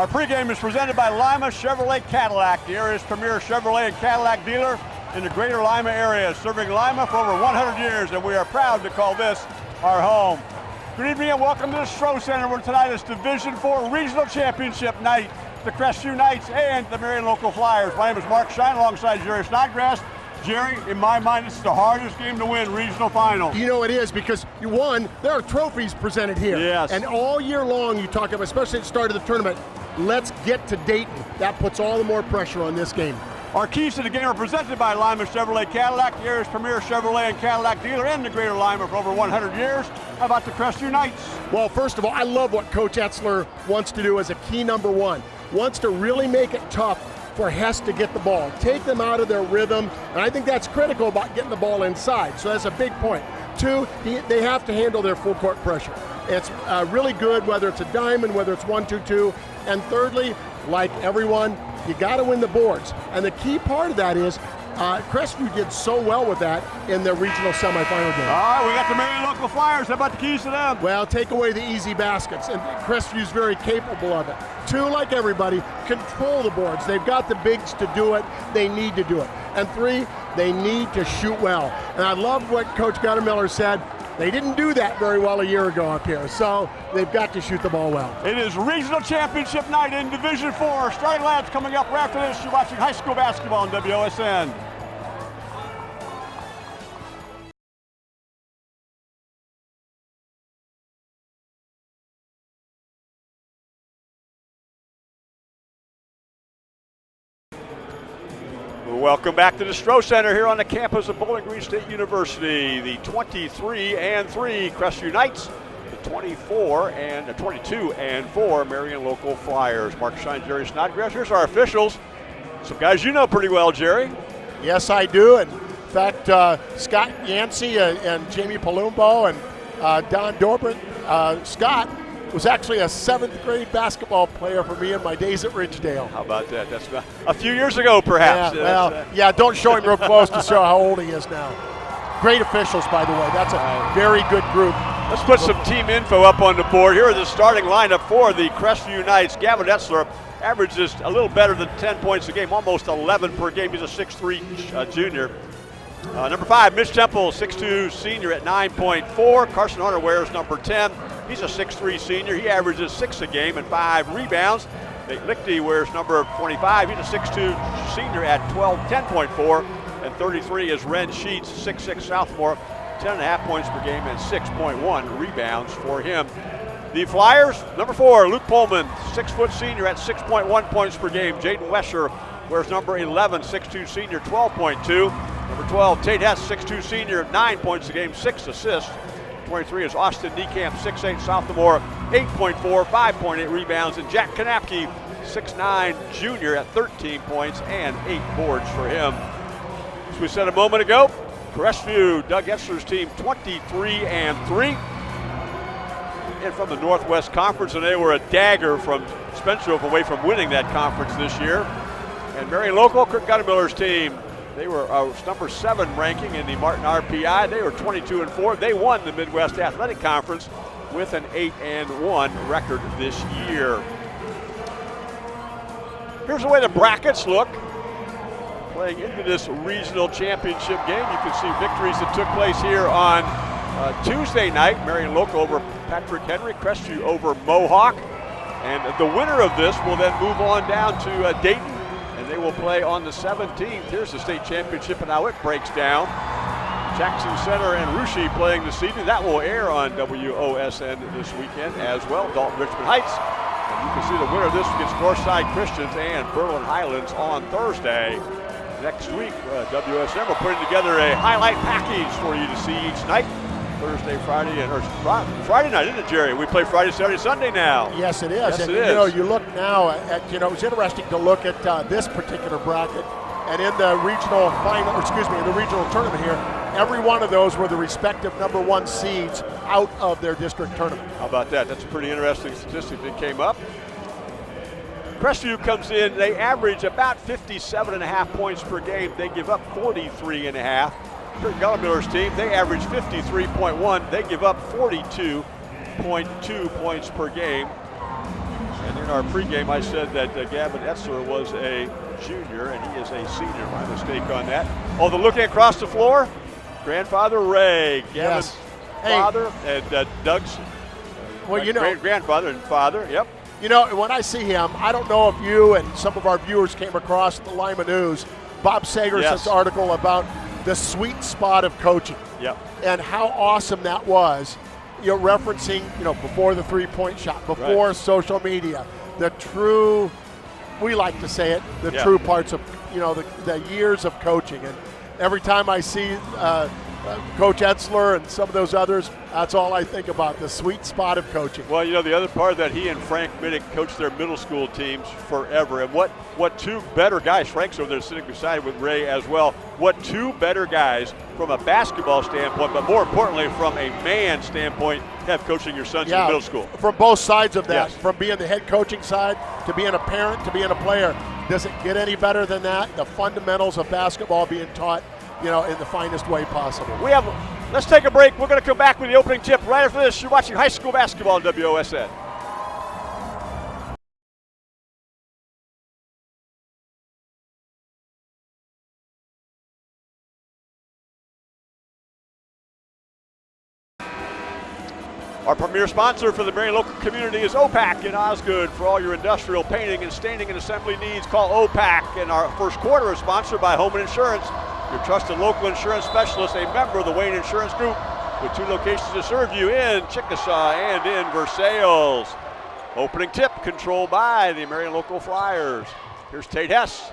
Our pregame is presented by Lima Chevrolet Cadillac, the area's premier Chevrolet and Cadillac dealer in the greater Lima area, serving Lima for over 100 years, and we are proud to call this our home. Good evening and welcome to the Stroh Center, where tonight is Division Four Regional Championship night. The Crestview Knights and the Marion Local Flyers. My name is Mark Shine alongside Jerry Snodgrass. Jerry, in my mind, it's the hardest game to win, regional final. You know it is because you won. There are trophies presented here. Yes. And all year long you talk about, especially at the start of the tournament, let's get to Dayton. That puts all the more pressure on this game. Our keys to the game are presented by Lima Chevrolet Cadillac, the area's premier Chevrolet and Cadillac dealer in the greater Lima for over 100 years. How about the Crestview Knights? Well, first of all, I love what Coach Etzler wants to do as a key number one. Wants to really make it tough for Hess to get the ball, take them out of their rhythm, and I think that's critical about getting the ball inside. So that's a big point. Two, they have to handle their full court pressure. It's uh, really good whether it's a diamond, whether it's one, two, two. And thirdly, like everyone, you got to win the boards. And the key part of that is uh, Crestview did so well with that in their regional semifinal game. All right, we got the Marion Local Flyers. How about the keys to them? Well, take away the easy baskets, and Crestview's very capable of it. Two, like everybody, control the boards. They've got the bigs to do it. They need to do it. And three, they need to shoot well. And I love what Coach Goettemoeller said. They didn't do that very well a year ago up here, so they've got to shoot the ball well. It is regional championship night in Division Four. Starting lads coming up right after this. You're watching high school basketball on WOSN. Welcome back to the Stroh Center here on the campus of Bowling Green State University. The 23 and 3 Crestview Knights, the 24 and the 22 and 4 Marion Local Flyers. Mark Shine, Jerry Snodgrass. Here's our officials. Some guys you know pretty well, Jerry. Yes, I do. And in fact, uh, Scott Yancey uh, and Jamie Palumbo and uh, Don Dorbert. Uh, Scott was actually a seventh grade basketball player for me in my days at Ridgedale. How about that? That's about a few years ago, perhaps. Yeah, well, uh, yeah, don't show him real close to show how old he is now. Great officials, by the way. That's a very good group. Let's put some team info up on the board. Here are the starting lineup for the Crestview Knights. Gavin Etzler averages a little better than 10 points a game, almost 11 per game. He's a 6'3 uh, junior. Uh, number five, Mitch Temple, 6'2 senior at 9.4. Carson Hunter wears number 10. He's a 6'3 senior. He averages six a game and five rebounds. Nate Lichty wears number 25. He's a 6'2 senior at 12, 10.4. And 33 is Ren Sheets, 6'6 sophomore, 10.5 points per game and 6.1 rebounds for him. The Flyers, number four, Luke Pullman, six foot senior at 6.1 points per game. Jaden Mesher wears number 11, 6'2 senior, 12.2. Number 12, Tate Hess, 6'2 senior, nine points a game, six assists. 23 is Austin Niekamp, 6'8 sophomore, 8.4, 5.8 rebounds. And Jack Kanapke, 6'9 junior at 13 points and eight boards for him. As we said a moment ago, Crestview, Doug Etzler's team, 23 and 3. And from the Northwest Conference, and they were a dagger from Spencer away from winning that conference this year. And Marion Local, Kirk Goettemoeller's team, they were uh, number seven ranking in the Martin RPI. They were 22 and four. They won the Midwest Athletic Conference with an eight and one record this year. Here's the way the brackets look. Playing into this regional championship game, you can see victories that took place here on uh, Tuesday night. Marion Local over Patrick Henry, Crestview over Mohawk. And the winner of this will then move on down to uh, Dayton they will play on the 17th. Here's the state championship and how it breaks down. Jackson Center and Russia playing this evening. That will air on WOSN this weekend as well. Dalton Richmond Heights. And you can see the winner of this against Northside Christians and Berlin Highlands on Thursday. Next week, uh, WOSN will put together a highlight package for you to see each night. Thursday, Friday, and or Friday night, isn't it, Jerry? We play Friday, Saturday, Sunday now. Yes, it is. Yes, and it you is. know, you look now at you know, it's interesting to look at uh, this particular bracket, and in the regional final, excuse me, in the regional tournament here, every one of those were the respective number one seeds out of their district tournament. How about that? That's a pretty interesting statistic that came up. Crestview comes in, they average about 57 and a half points per game. They give up 43 and a half. Kurt team, they average 53.1. They give up 42.2 points per game. And they're our pregame, I said that uh, Gavin Etzler was a junior, and he is a senior. My mistake on that. Oh, the looking across the floor, grandfather Ray, Gavin's Yes. father, and uh, Doug's Well, you know, great grandfather and father. Yep. You know, when I see him, I don't know if you and some of our viewers came across the Lima News, Bob Sager's Yes. article about the sweet spot of coaching Yep. and how awesome that was. You know, referencing, you know, before the three-point shot, before Right. social media, the true, we like to say it, the Yeah. true parts of, you know, the, the years of coaching. And every time I see uh, Coach Etzler and some of those others, that's all I think about, the sweet spot of coaching. Well, you know, the other part that he and Frank Minnick coached their middle school teams forever. And what, what two better guys, Frank's over there sitting beside with Ray as well, what two better guys from a basketball standpoint, but more importantly from a man standpoint, have coaching your sons in middle school. From both sides of that, Yes. from being the head coaching side to being a parent to being a player. Does it get any better than that? The fundamentals of basketball being taught, you know, in the finest way possible. We have, let's take a break. We're going to come back with the opening tip right after this. You're watching high school basketball on WOSN. Our premier sponsor for the Marion local community is OPAC in Osgood. For all your industrial painting and staining and assembly needs, call OPAC. And our first quarter is sponsored by Homan Insurance, your trusted local insurance specialist, a member of the Wayne Insurance Group, with two locations to serve you in Chickasaw and in Versailles. Opening tip controlled by the Marion Local Flyers. Here's Tate Hess.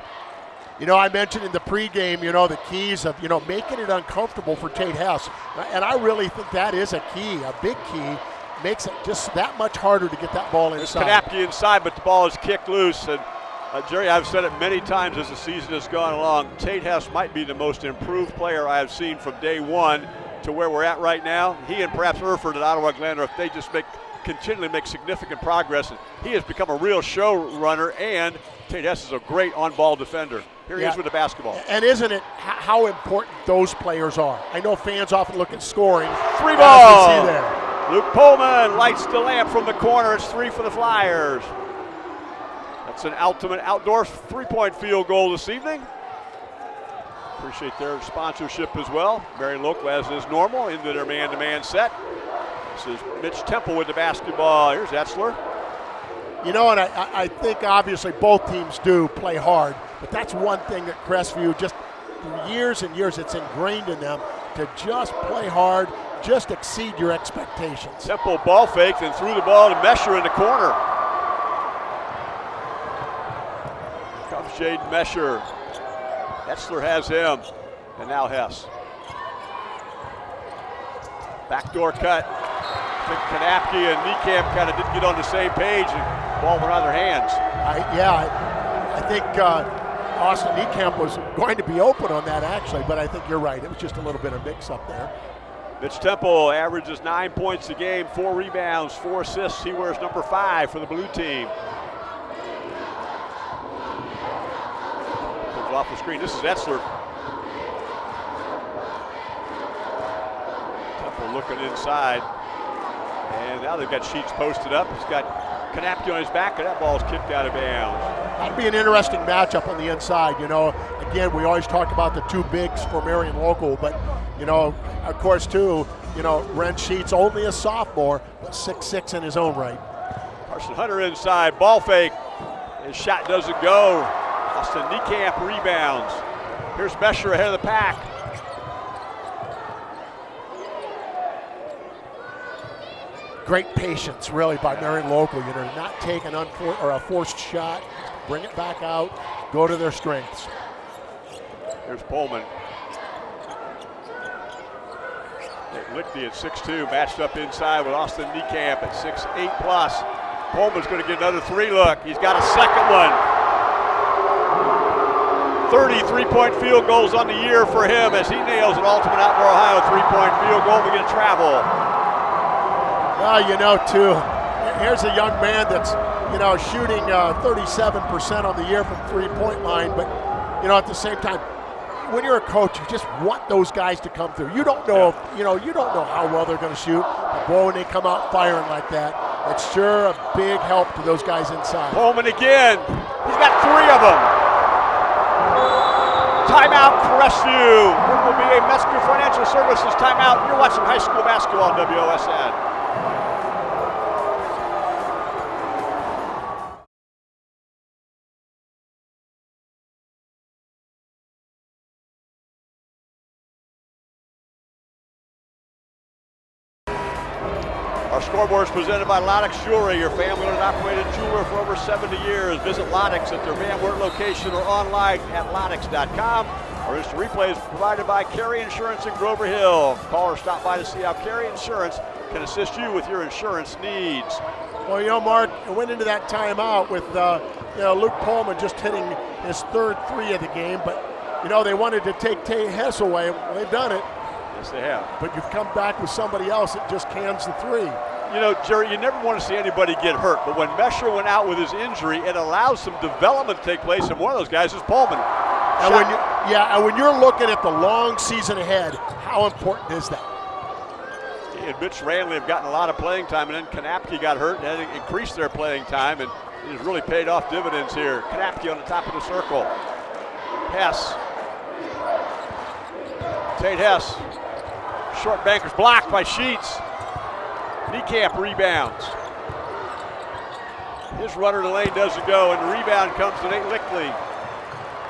You know, I mentioned in the pregame, you know, the keys of, you know, making it uncomfortable for Tate Hess. And I really think that is a key, a big key. Makes it just that much harder to get that ball inside. Kanapke inside, but the ball is kicked loose. And uh, Jerry, I've said it many times as the season has gone along. Tate Hess might be the most improved player I have seen from day one to where we're at right now. He and perhaps Erford at Ottawa Glandorf, if they just make continually make significant progress, and he has become a real show runner. And Tate Hess is a great on-ball defender. Here he Yeah. is with the basketball. And isn't it how important those players are? I know fans often look at scoring. Three As ball. see there. Luke Pullman lights the lamp from the corner. It's three for the Flyers. That's an ultimate outdoor three-point field goal this evening. Appreciate their sponsorship as well. Marion Local, as is normal, into their man-to-man set. This is Mitch Temple with the basketball. Here's Etzler. You know, and I- I, I think obviously both teams do play hard, but that's one thing that Crestview just for years and years it's ingrained in them to just play hard, just exceed your expectations. Temple ball faked and threw the ball to Mesher in the corner. Jaden Mesher. Etzler has him, and now Hess. Backdoor cut. I think Kanapke and Niekamp kind of didn't get on the same page, and ball went out of their hands. I, yeah, I, I think uh, Austin Niekamp was going to be open on that actually, but I think you're right. It was just a little bit of mix up there. Mitch Temple averages nine points a game, four rebounds, four assists. He wears number five for the blue team. Off the screen. This is Etzler. Temple looking inside. And now they've got Sheets posted up. He's got Kanapke on his back, and that ball's kicked out of bounds. That'd be an interesting matchup on the inside. You know, again, we always talk about the two bigs for Marion Local, but you know, of course, too, you know, Ren Sheets only a sophomore, but six six in his own right. Carson Hunter inside, ball fake. His shot doesn't go. Austin Niekamp rebounds. Here's Mesher ahead of the pack. Great patience, really, by Marion Local. You know, not take an unfor- or a forced shot, bring it back out, go to their strengths. Here's Pullman. Lichty at 6'2", matched up inside with Austin Niekamp at 6'8 plus. Pullman's going to get another three look. He's got a second one. 30 three-point field goals on the year for him as he nails an ultimate outdoor Ohio three-point field goal. We get a travel. Well, you know, too, here's a young man that's, you know, shooting uh, 37% on the year from three-point line, but, you know, at the same time, when you're a coach, you just want those guys to come through. You don't know, if, you know, you don't know how well they're going to shoot, but boy, when they come out firing like that, It's sure a big help to those guys inside. Pullman again. He's got three of them. Timeout, Crestview. It will be a Metzger Financial Services timeout. You're watching high school basketball on WOSN. Presented by Loddix Jewelry, your family-owned operated jeweler for over 70 years. Visit Loddix at their Van Wert location or online at loddix.com. Our instant replay is provided by Carey Insurance in Grover Hill. Call or stop by to see how Carey Insurance can assist you with your insurance needs. Well, you know, Mark, it went into that timeout with uh, you know Luke Pullman just hitting his third three of the game, but you know they wanted to take Tay Hess away. Well, they've done it. Yes, they have. But you've come back with somebody else that just cans the three. You know, Jerry, you never want to see anybody get hurt, but when Mesher went out with his injury, it allows some development to take place, and one of those guys is Pullman. And when you, yeah, and when you're looking at the long season ahead, how important is that? He and Mitch Ranley have gotten a lot of playing time, and then Kanapke got hurt, and it increased their playing time, and it has really paid off dividends here. Kanapke on the top of the circle. Hess. Tate Hess. Short banker's blocked by Sheets. Niekamp rebounds. His runner to the lane doesn't go, and the rebound comes to Nate Lichty.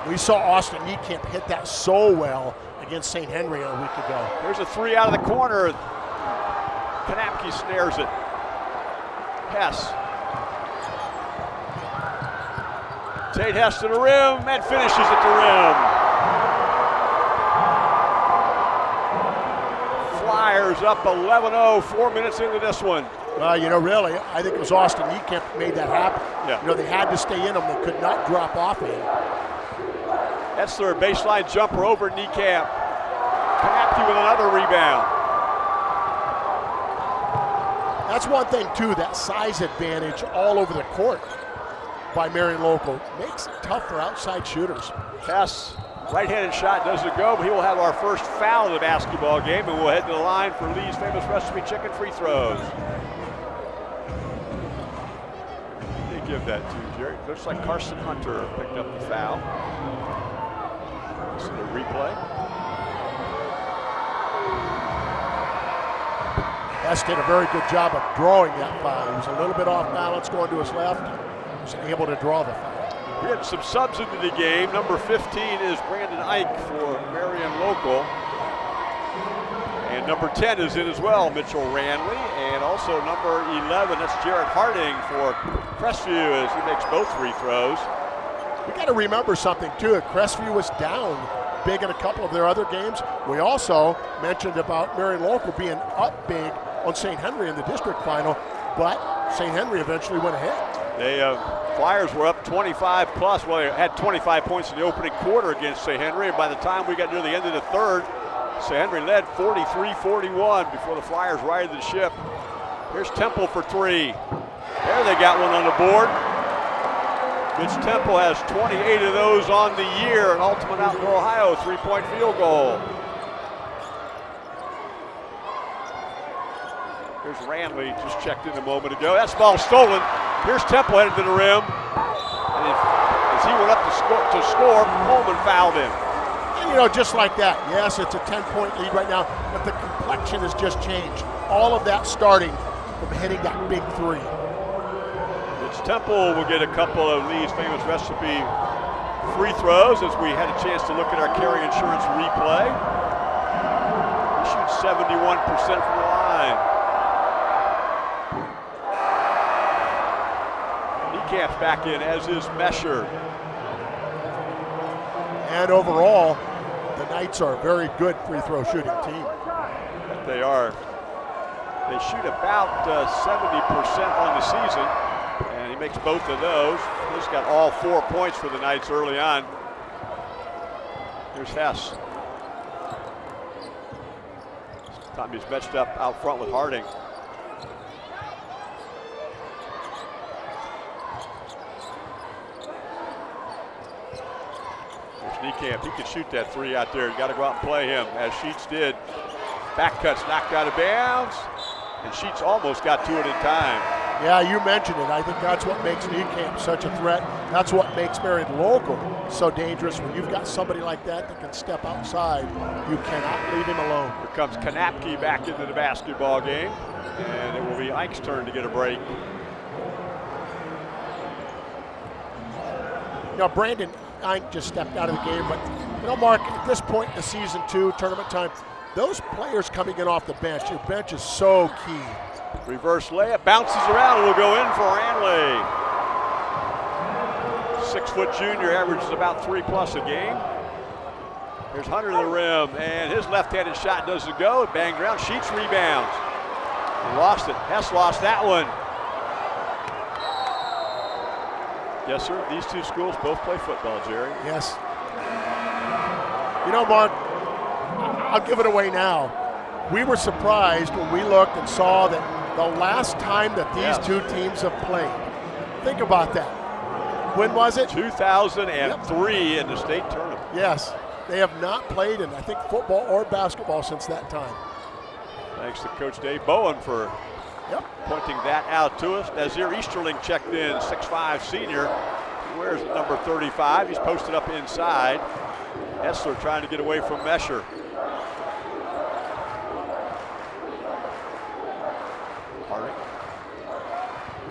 We saw Austin Niekamp hit that so well against St. Henry a week ago. There's a three out of the corner. Kanapke snares it. Hess. Tate Hess to the rim and finishes at the rim. Flyers up 11-0, four minutes into this one. Well, you know, really, I think it was Austin that made that happen. Yeah. You know, they had to stay in them. They could not drop off in. That's their baseline jumper over Niekamp. Kanapke with another rebound. That's one thing, too, that size advantage all over the court by Marion Local makes it tough for outside shooters. Hess, right-handed shot doesn't go, but he will have our first foul of the basketball game, and we'll head to the line for Lee's famous recipe chicken free throws. They give that to Jerry. Looks like Carson Hunter picked up the foul. See the replay. Hess did a very good job of drawing that foul. He was a little bit off balance going to his left. He was able to draw the foul. Had some subs into the game. Number 15 is Brandon Ike for Marion Local. And number 10 is in as well, Mitchell Ranley. And also number 11, that's Jared Harding for Crestview as he makes both free throws. We got to remember something too. Crestview was down big in a couple of their other games. We also mentioned about Marion Local being up big on St. Henry in the district final, but St. Henry eventually went ahead. They uh, Flyers were up 25 plus. Well, they had 25 points in the opening quarter against St. Henry, and by the time we got near the end of the third, St. Henry led 43-41 before the Flyers righted the ship. Here's Temple for three. There they got one on the board. Mitch Temple has 28 of those on the year, an Ultimate Outdoor Ohio three-point field goal. Here's Ranley, just checked in a moment ago. That's ball stolen. Here's Temple headed to the rim. And as he went up to score, to score Coleman fouled him. And, you know, just like that. Yes, it's a 10-point lead right now, but the complexion has just changed. All of that starting from hitting that big three. It's Temple will get a couple of Lee's famous recipe free throws as we had a chance to look at our Carey Insurance replay. He shoots 71% from the line. Niekamp's back in, as is Mesher. And overall, the Knights are a very good free throw shooting team. They are. They shoot about 70% uh, on the season, and he makes both of those. He's got all four points for the Knights early on. Here's Hess. He's matched up out front with Harding. Niekamp. He can shoot that three out there. You got to go out and play him, as Sheets did. Back cuts knocked out of bounds, and Sheets almost got to it in time. Yeah, you mentioned it. I think that's what makes Camp such a threat. That's what makes Marion local so dangerous. When you've got somebody like that that can step outside, you cannot leave him alone. Here comes Kanapke back into the basketball game, and it will be Ike's turn to get a break. Now, Brandon Ike just stepped out of the game, but you know, Mark, at this point in the season two, tournament time, those players coming in off the bench, your bench is so key. Reverse layup, bounces around, will go in for Ranley. Six foot junior averages about three plus a game. Here's Hunter to the rim, and his left-handed shot doesn't go. Bang ground. Sheets rebounds. Lost it. Hess lost that one. Yes, sir. These two schools both play football, Jerry. Yes. You know, Mark, I'll give it away now. We were surprised when we looked and saw that the last time that these two teams have played. Think about that. When was it? 2003 yep. in the state tournament. Yes. They have not played in, I think, football or basketball since that time. Thanks to Coach Dave Bowen for yep. pointing that out to us. Nazir Easterling checked in, 6'5 senior. Where's number 35? He's posted up inside. Etzler trying to get away from Mesher.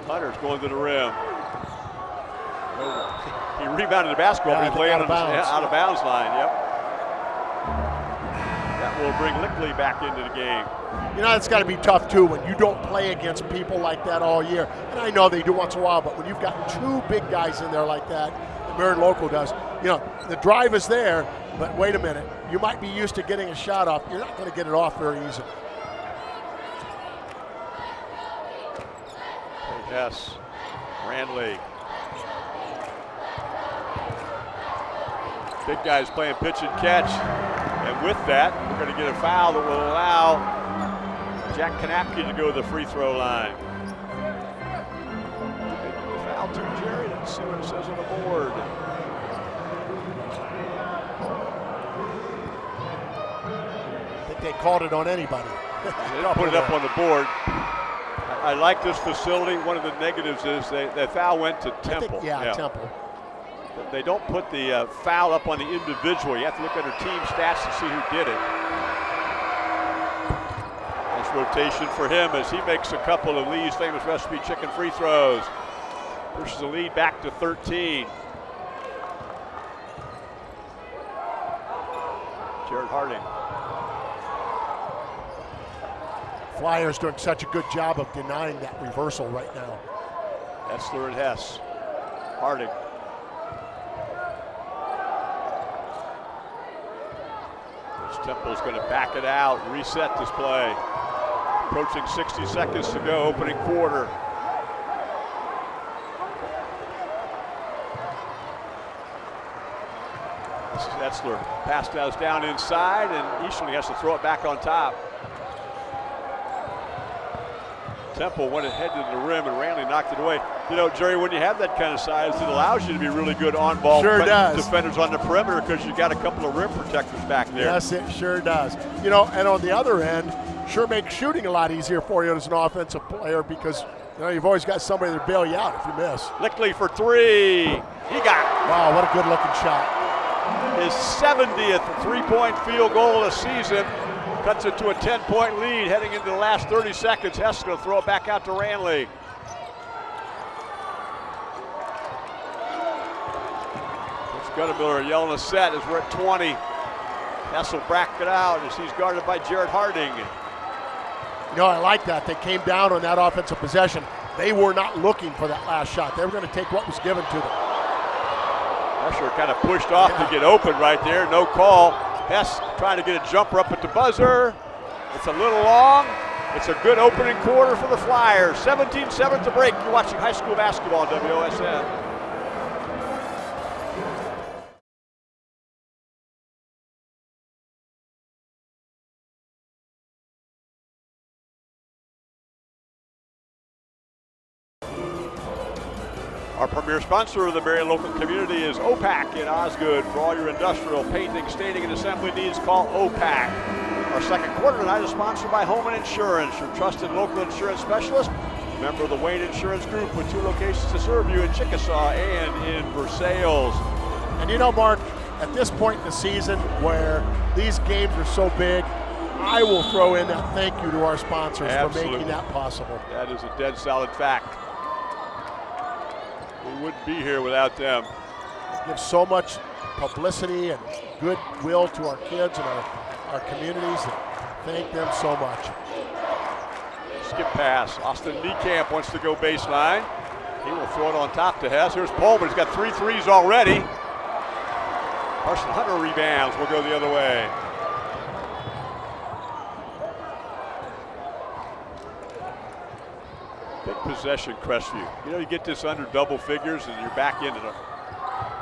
Hunter's going to the rim. He rebounded the basketball, yeah, but he's laying out, out of bounds line. Yep. Will bring Lichty back into the game. You know, it's got to be tough too when you don't play against people like that all year. And I know they do once in a while, but when you've got two big guys in there like that, the Marion Local does, you know, the drive is there, but wait a minute. You might be used to getting a shot off. You're not going to get it off very easily. Yes, Ranley. Big guys playing pitch and catch. And with that, we're going to get a foul that will allow Jack Kanapke to go to the free throw line. Foul to Jerry. Let's see what it says on the board. I think they called it on anybody. they didn't put it up on the board. I like this facility. One of the negatives is they, the foul went to Temple. Think, yeah, yeah, Temple. They don't put the uh, foul up on the individual. You have to look under team stats to see who did it. Nice rotation for him as he makes a couple of Lee's famous recipe chicken free throws. Pushes the lead back to 13. Jared Harding. Flyers doing such a good job of denying that reversal right now. Etzler and Hess. Harding. Temple's going to back it out, reset this play. Approaching 60 seconds to go, opening quarter. This is Etzler. Pass down inside, and Easterling has to throw it back on top. Temple went ahead to the rim and Ranley knocked it away. You know, Jerry, when you have that kind of size, it allows you to be really good on ball sure does. defenders on the perimeter because you've got a couple of rim protectors back there. Yes, it sure does. You know, and on the other end, sure makes shooting a lot easier for you as an offensive player because you know, you've always got somebody to bail you out if you miss. Lichty for three. He got it. Wow, what a good looking shot. His 70th three point field goal of the season. Cuts it to a 10 point lead heading into the last 30 seconds. Hess going to throw it back out to Ranley. It's Goettemoeller yelling a set as we're at 20. Hess will back it out as he's guarded by Jared Harding. You know, I like that. They came down on that offensive possession. They were not looking for that last shot. They were going to take what was given to them. Pressure kind of pushed off yeah. to get open right there. No call. Hess trying to get a jumper up at the buzzer. It's a little long. It's a good opening quarter for the Flyers. 17-7 to break. You're watching high school basketball WOSN. Premier sponsor of the Marion local community is OPAC in Osgood. For all your industrial painting, staining, and assembly needs, call OPAC. Our second quarter tonight is sponsored by Homan Insurance, your trusted local insurance specialist. Member of the Wayne Insurance Group with two locations to serve you in Chickasaw and in Versailles. And you know, Mark, at this point in the season where these games are so big, I will throw in a thank you to our sponsors Absolutely. for making that possible. That is a dead solid fact. We wouldn't be here without them. It gives so much publicity and goodwill to our kids and our, our communities. And thank them so much. Skip pass. Austin Niekamp wants to go baseline. He will throw it on top to Hess. Here's Pullman. He's got three threes already. Carson Hunter rebounds. We'll go the other way. Big possession, Crestview. You know, you get this under double figures and you're back into it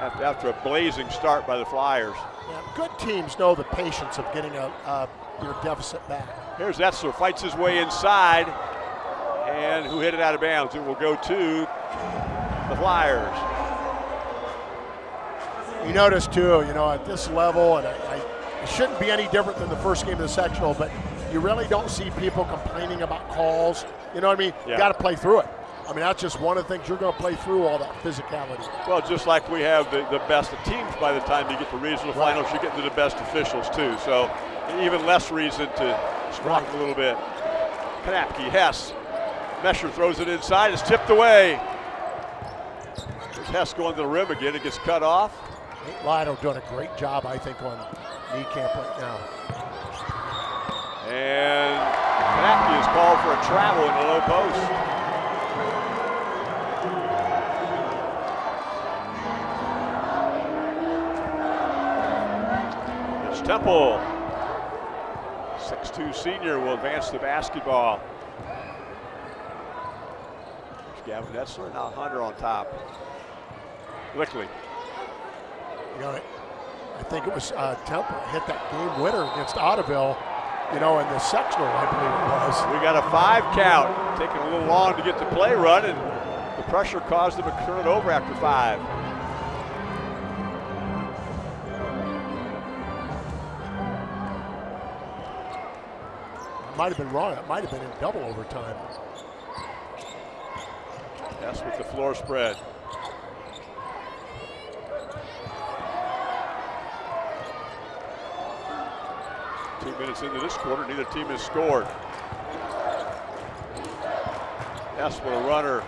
after, after a blazing start by the Flyers. Yeah, good teams know the patience of getting a, uh, your deficit back. Here's Etzler, fights his way inside, and who hit it out of bounds? It will go to the Flyers. You notice too, you know, at this level, and I, I, it shouldn't be any different than the first game of the sectional, but you really don't see people complaining about calls. You know what I mean? Yeah. You got to play through it. I mean, that's just one of the things you're going to play through all that physicality. Well, just like we have the, the best of teams by the time you get to regional Right. finals, you get to the best officials too. So even less reason to strike Right. a little bit. Kanapke, Hess. Mesher throws it inside. It's tipped away. There's Hess going to the rim again. It gets cut off. Nate Lido doing a great job, I think, on Niekamp right now. And Is called for a travel in the low post. It's Temple. 6'2 senior will advance the basketball. There's Gavin Etzler, now Hunter on top. Lichty. You know, I think it was uh, Temple hit that game winner against Ottoville, you know, in the sectional, I believe it was. We got a five count. Taking a little long to get the play run, and the pressure caused them to turn it over after five. Might have been wrong. It might have been in double overtime. That's with the floor spread. Two minutes into this quarter, neither team has scored. That's what a runner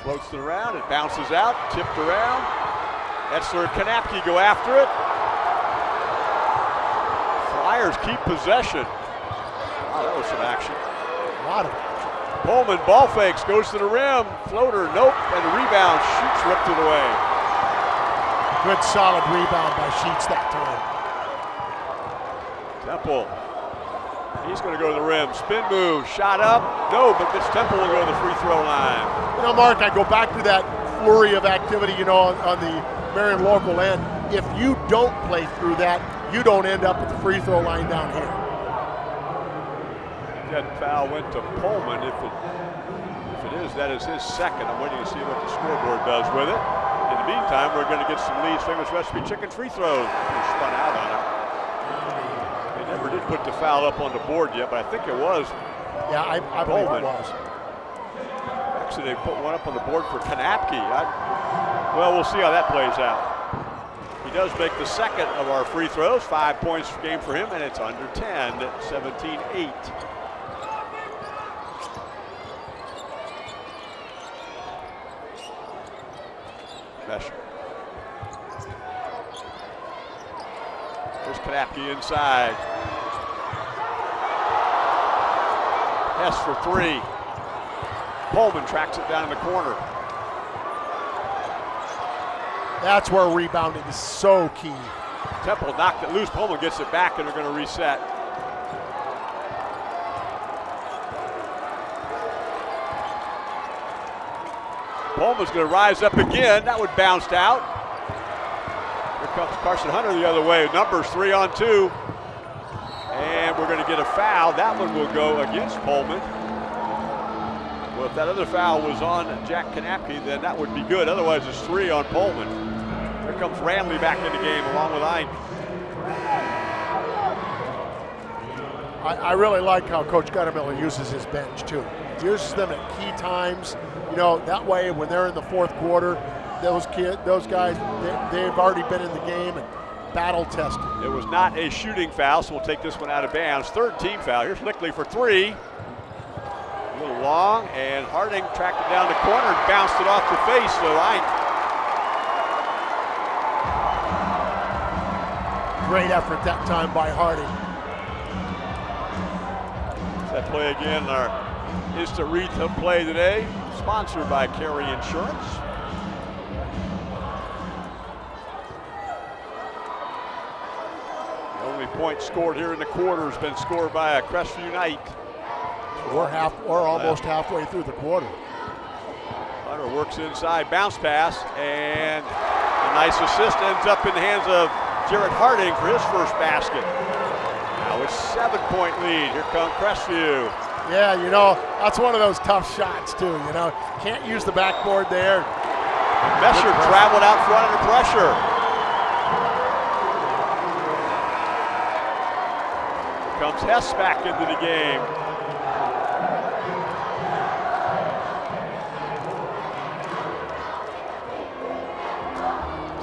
floats it around. It bounces out, tipped around. Etzler and Kanapke go after it. Flyers keep possession. Wow, that was some action. A lot of it. Pullman ball fakes, goes to the rim, floater, nope, and the rebound Sheets ripped it away. Good solid rebound by Sheets that time. Temple, he's going to go to the rim, spin move, shot up, no, but Mitch Temple will go to the free throw line. You know, Mark, I go back to that flurry of activity, you know, on, on the Marion local end. If you don't play through that, you don't end up at the free throw line down here. That foul went to Pullman. If it, if it is, that is his second. I'm waiting to see what the scoreboard does with it. In the meantime, we're going to get some leads. Famous recipe chicken free throws. He spun out on it. Did put the foul up on the board yet, but I think it was Yeah, I, I believe it was. Actually, they put one up on the board for Kanapke. I, well, we'll see how that plays out. He does make the second of our free throws. Five points game for him, and it's under 10, 17-8. Mesher. There's Kanapke inside. For three. Pullman tracks it down in the corner. That's where rebounding is so key. Temple knocked it loose. Pullman gets it back, and they're going to reset. Pullman's going to rise up again. That one bounced out. Here comes Carson Hunter the other way. Numbers three on two. Going to get a foul. That one will go against Pullman. Well, if that other foul was on Jack Kanapke, then that would be good. Otherwise, it's three on Pullman. Here comes Ranley back in the game along with Ike. I, I really like how Coach Goettemoeller uses his bench too. He uses them at key times. You know, that way when they're in the fourth quarter, those kid, those guys, they, they've already been in the game and battle tested. It was not a shooting foul, so we'll take this one out of bounds. Third team foul. Here's Lichty for three. A little long, and Harding tracked it down the corner and bounced it off the face of the line. Great effort that time by Harding. That play again, our retail play today, sponsored by Carey Insurance. The only point scored here in the quarter has been scored by a Crestview Knight. We're half, we're almost halfway through the quarter. Hunter works inside, bounce pass, and a nice assist ends up in the hands of Jared Harding for his first basket. Now it's seven-point lead. Here comes Crestview. Yeah, you know, that's one of those tough shots too, you know. Can't use the backboard there. Mesher traveled out front under pressure. Comes Hess back into the game.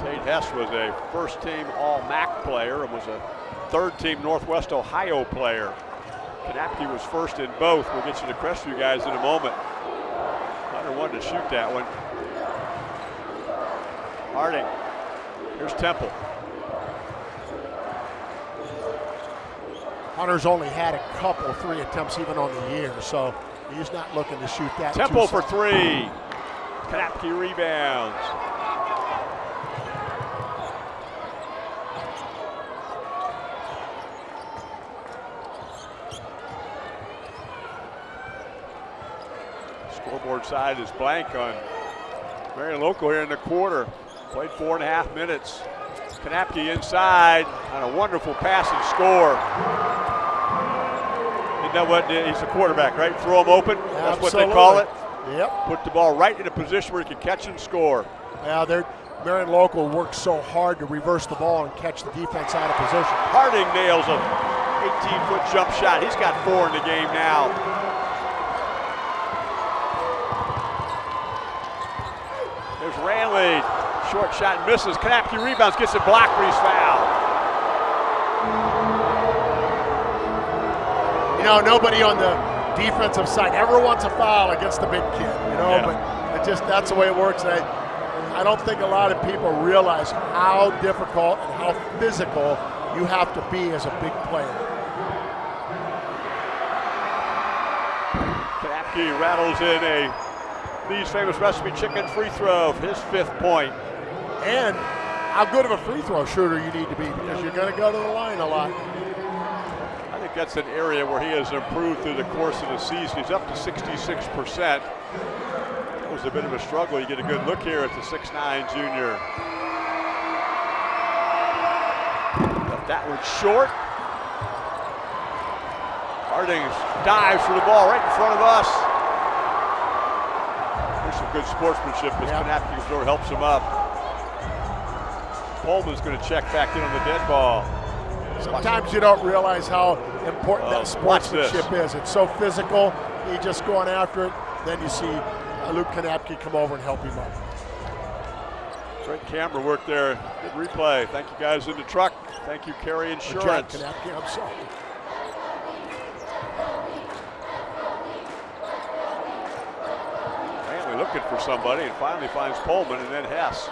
Tate Hess was a first team All MAC player and was a third team Northwest Ohio player. Kanapke was first in both. We'll get you the Crestview guys in a moment. Hunter wanted to shoot that one. Harding. Here's Temple. Hunter's only had a couple three attempts even on the year, so he's not looking to shoot that. Temple for three. Kanapke rebounds. Scoreboard side is blank on Marion Local here in the quarter. Played four and a half minutes. Kanapke inside on a wonderful pass and score. Isn't that what he's a quarterback, right? Throw him open. That's what they call it. Yep. Put the ball right in a position where he can catch and score. Now they're Marion Local works so hard to reverse the ball and catch the defense out of position. Harding nails a 18-foot jump shot. He's got four in the game now. There's Ranley. Short shot misses. Kanapke rebounds, gets it blocked, but he's You know, nobody on the defensive side ever wants a foul against the big kid, you know, Yeah. but it just that's the way it works. And I, I don't think a lot of people realize how difficult and how physical you have to be as a big player. Kanapke rattles in a these famous recipe chicken free throw his fifth point. And how good of a free throw shooter you need to be because you're going to go to the line a lot. Think that's an area where he has improved through the course of the season. He's up to 66%. That was a bit of a struggle. You get a good look here at the 6'9 junior. But that one short. Harding dives for the ball right in front of us. There's some good sportsmanship as Yeah. Kanapke sort helps him up. Pullman's going to check back in on the dead ball. Sometimes you don't realize how important Oh, that sportsmanship is. It's so physical. He just going after it. Then you see uh, Luke Kanapke come over and help him up. Great camera work there. Good replay. Thank you guys in the truck. Thank you, Kerry Good job, Insurance. Kanapke. I'm sorry. Ranley looking for somebody and finally finds Pullman and then Hess.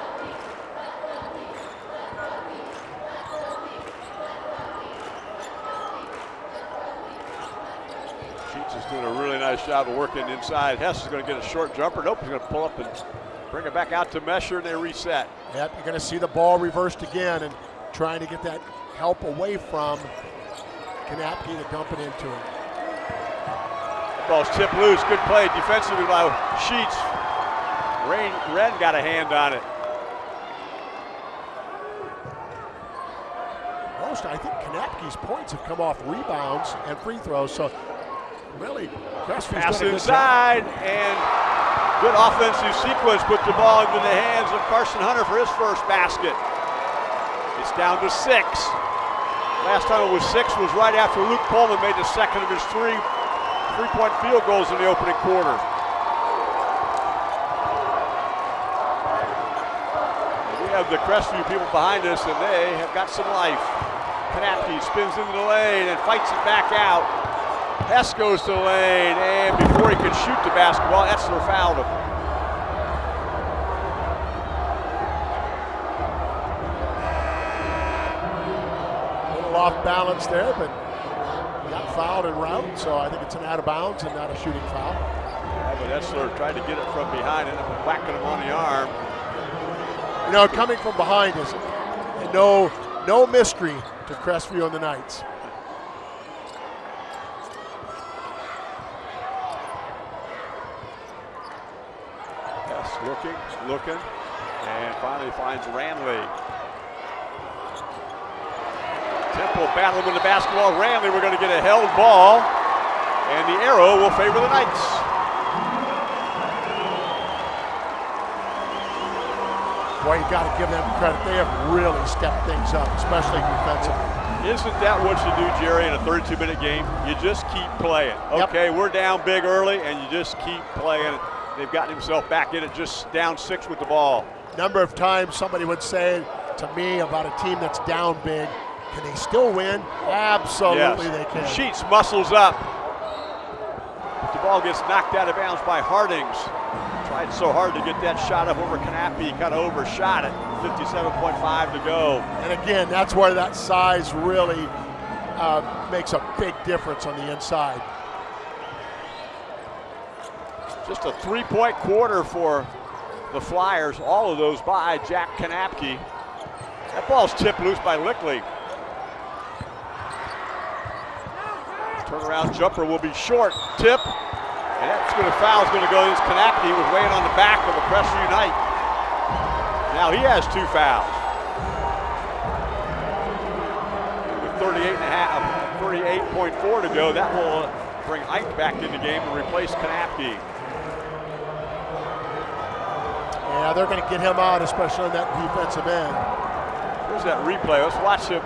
Doing a really nice job of working inside. Hess is going to get a short jumper. Nope, he's going to pull up and bring it back out to Mesher and they reset. Yep, you're going to see the ball reversed again and trying to get that help away from Kanapke to dump it into him. Ball's tipped loose. Good play defensively by Sheets. Rain, Ren got a hand on it. Most, I think Kanapke's points have come off rebounds and free throws. So really, Crestview's Pass done a good inside and good offensive sequence. Put the ball into the hands of Carson Hunter for his first basket. It's down to six. Last time it was six was right after Luke Pullman made the second of his three three-point field goals in the opening quarter. We have the Crestview people behind us, and they have got some life. Kanapke spins into the lane and fights it back out. Hess goes to the lane, and before he could shoot the basketball, Etzler fouled him. A little off balance there, but got fouled en route, so I think it's an out of bounds and not a shooting foul. Yeah, but Etzler tried to get it from behind, ended up whacking him on the arm. You know, coming from behind is no no mystery to Crestview and the Knights. Yes, looking, and finally finds Ranley. Temple battling with the basketball. Ranley, we're going to get a held ball, and the arrow will favor the Knights. Boy, you got to give them credit. They have really stepped things up, especially defensively. Isn't that what you do, Jerry, in a 32-minute game? You just keep playing. Yep. Okay, we're down big early, and you just keep playing. They've gotten himself back in it, just down six with the ball. Number of times somebody would say to me about a team that's down big, can they still win? Absolutely Yes. they can. Sheets muscles up. The ball gets knocked out of bounds by Hardings. Tried so hard to get that shot up over Kanapi, kind of overshot it. 57.5 to go. And again, that's where that size really uh, makes a big difference on the inside. Just a three-point quarter for the Flyers. All of those by Jack Kanapke. That ball's tipped loose by Lichty. Turnaround jumper will be short. Tip. And that's going to foul is going to go against Kanapke. He was weighing on the back of the Pressure Unite. Now he has two fouls. With 38 and a half, 38.4 to go, that will bring Ike back in the game and replace Kanapke. Yeah, they're going to get him out, especially on that defensive end. Here's that replay. Let's watch him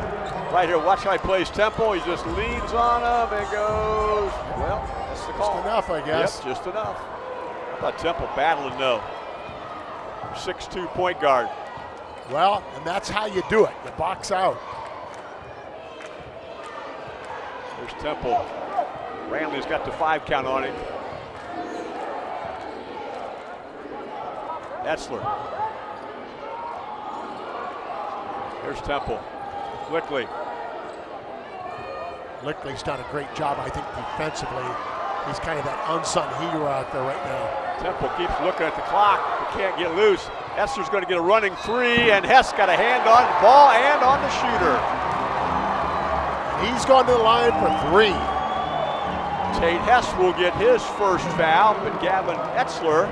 right here. Watch how he plays Temple. He just leans on him and goes. Well, that's the call. Just enough, I guess. Yep, just enough. I thought Temple battling though. 6'2 point guard. Well, and that's how you do it. You box out. There's Temple. Ranley's got the five count on him. Etzler. Here's Temple. Lichty. Lichty's done a great job, I think, defensively. He's kind of that unsung hero out there right now. Temple keeps looking at the clock, but can't get loose. Etzler's going to get a running three, and Hess got a hand on the ball and on the shooter. He's gone to the line for three. Tate Hess will get his first foul, but Gavin Etzler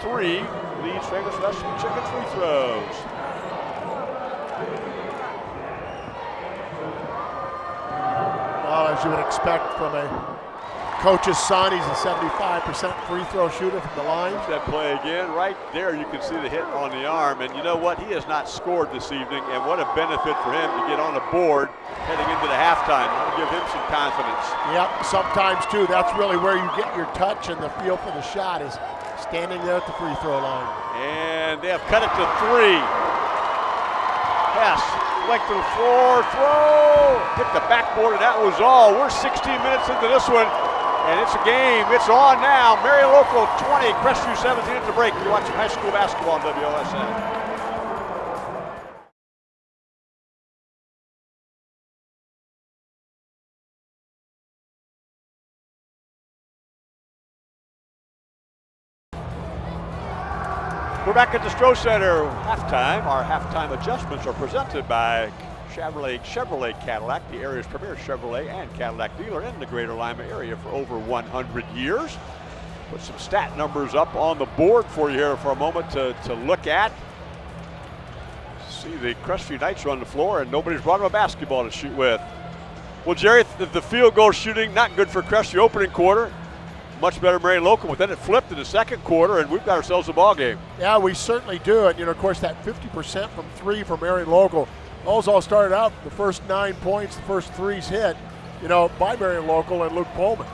three. Leads famous Western Chicken free throws. Well, as you would expect from a coach's son, he's a 75% free throw shooter from the line. That play again, right there you can see the hit on the arm. And you know what? He has not scored this evening, and what a benefit for him to get on the board heading into the halftime. That'll give him some confidence. Yep, sometimes too, that's really where you get your touch and the feel for the shot is standing there at the free throw line. And they have cut it to three. Hess, length of the floor, throw, hit the backboard, and that was all. We're 16 minutes into this one, and it's a game. It's on now. Marion Local 20, Crestview 17 at the break. You're watching high school basketball on WOSN. Back at the Stroh Center halftime. Our halftime adjustments are presented by Chevrolet Chevrolet Cadillac, the area's premier Chevrolet and Cadillac dealer in the greater Lima area for over 100 years. Put some stat numbers up on the board for you here for a moment to, to look at. See the Crestview Knights are on the floor and nobody's brought them a basketball to shoot with. Well, Jerry, the, the field goal shooting not good for Crestview opening quarter. Much better Marion Local, but then it flipped in the second quarter and we've got ourselves a ball game. Yeah, we certainly do. And, you know, of course, that 50% from three from Marion Local. Those all started out the first nine points, the first threes hit, you know, by Marion Local and Luke Pullman.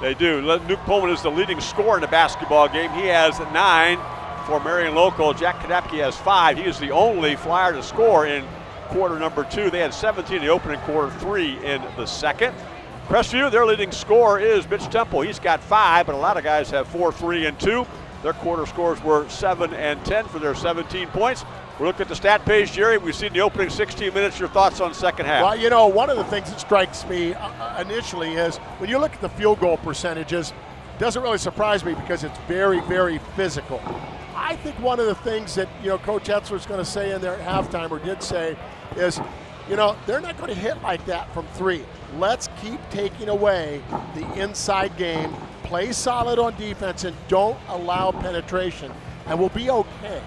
They do. Luke Pullman is the leading scorer in the basketball game. He has nine for Marion Local. Jack Kanapke has five. He is the only flyer to score in quarter number two. They had 17 in the opening quarter, three in the second. Crestview, their leading scorer is Mitch Temple. He's got five, but a lot of guys have four, three, and two. Their quarter scores were seven and 10 for their 17 points. We look at the stat page, Jerry. We've seen the opening 16 minutes. Your thoughts on second half? Well, you know, one of the things that strikes me uh initially is when you look at the field goal percentages, doesn't really surprise me because it's very, very physical. I think one of the things that you know Coach Etzler is going to say in there at halftime, or did say, is, you know, they're not going to hit like that from three. Let's keep taking away the inside game. Play solid on defense and don't allow penetration, and we'll be okay.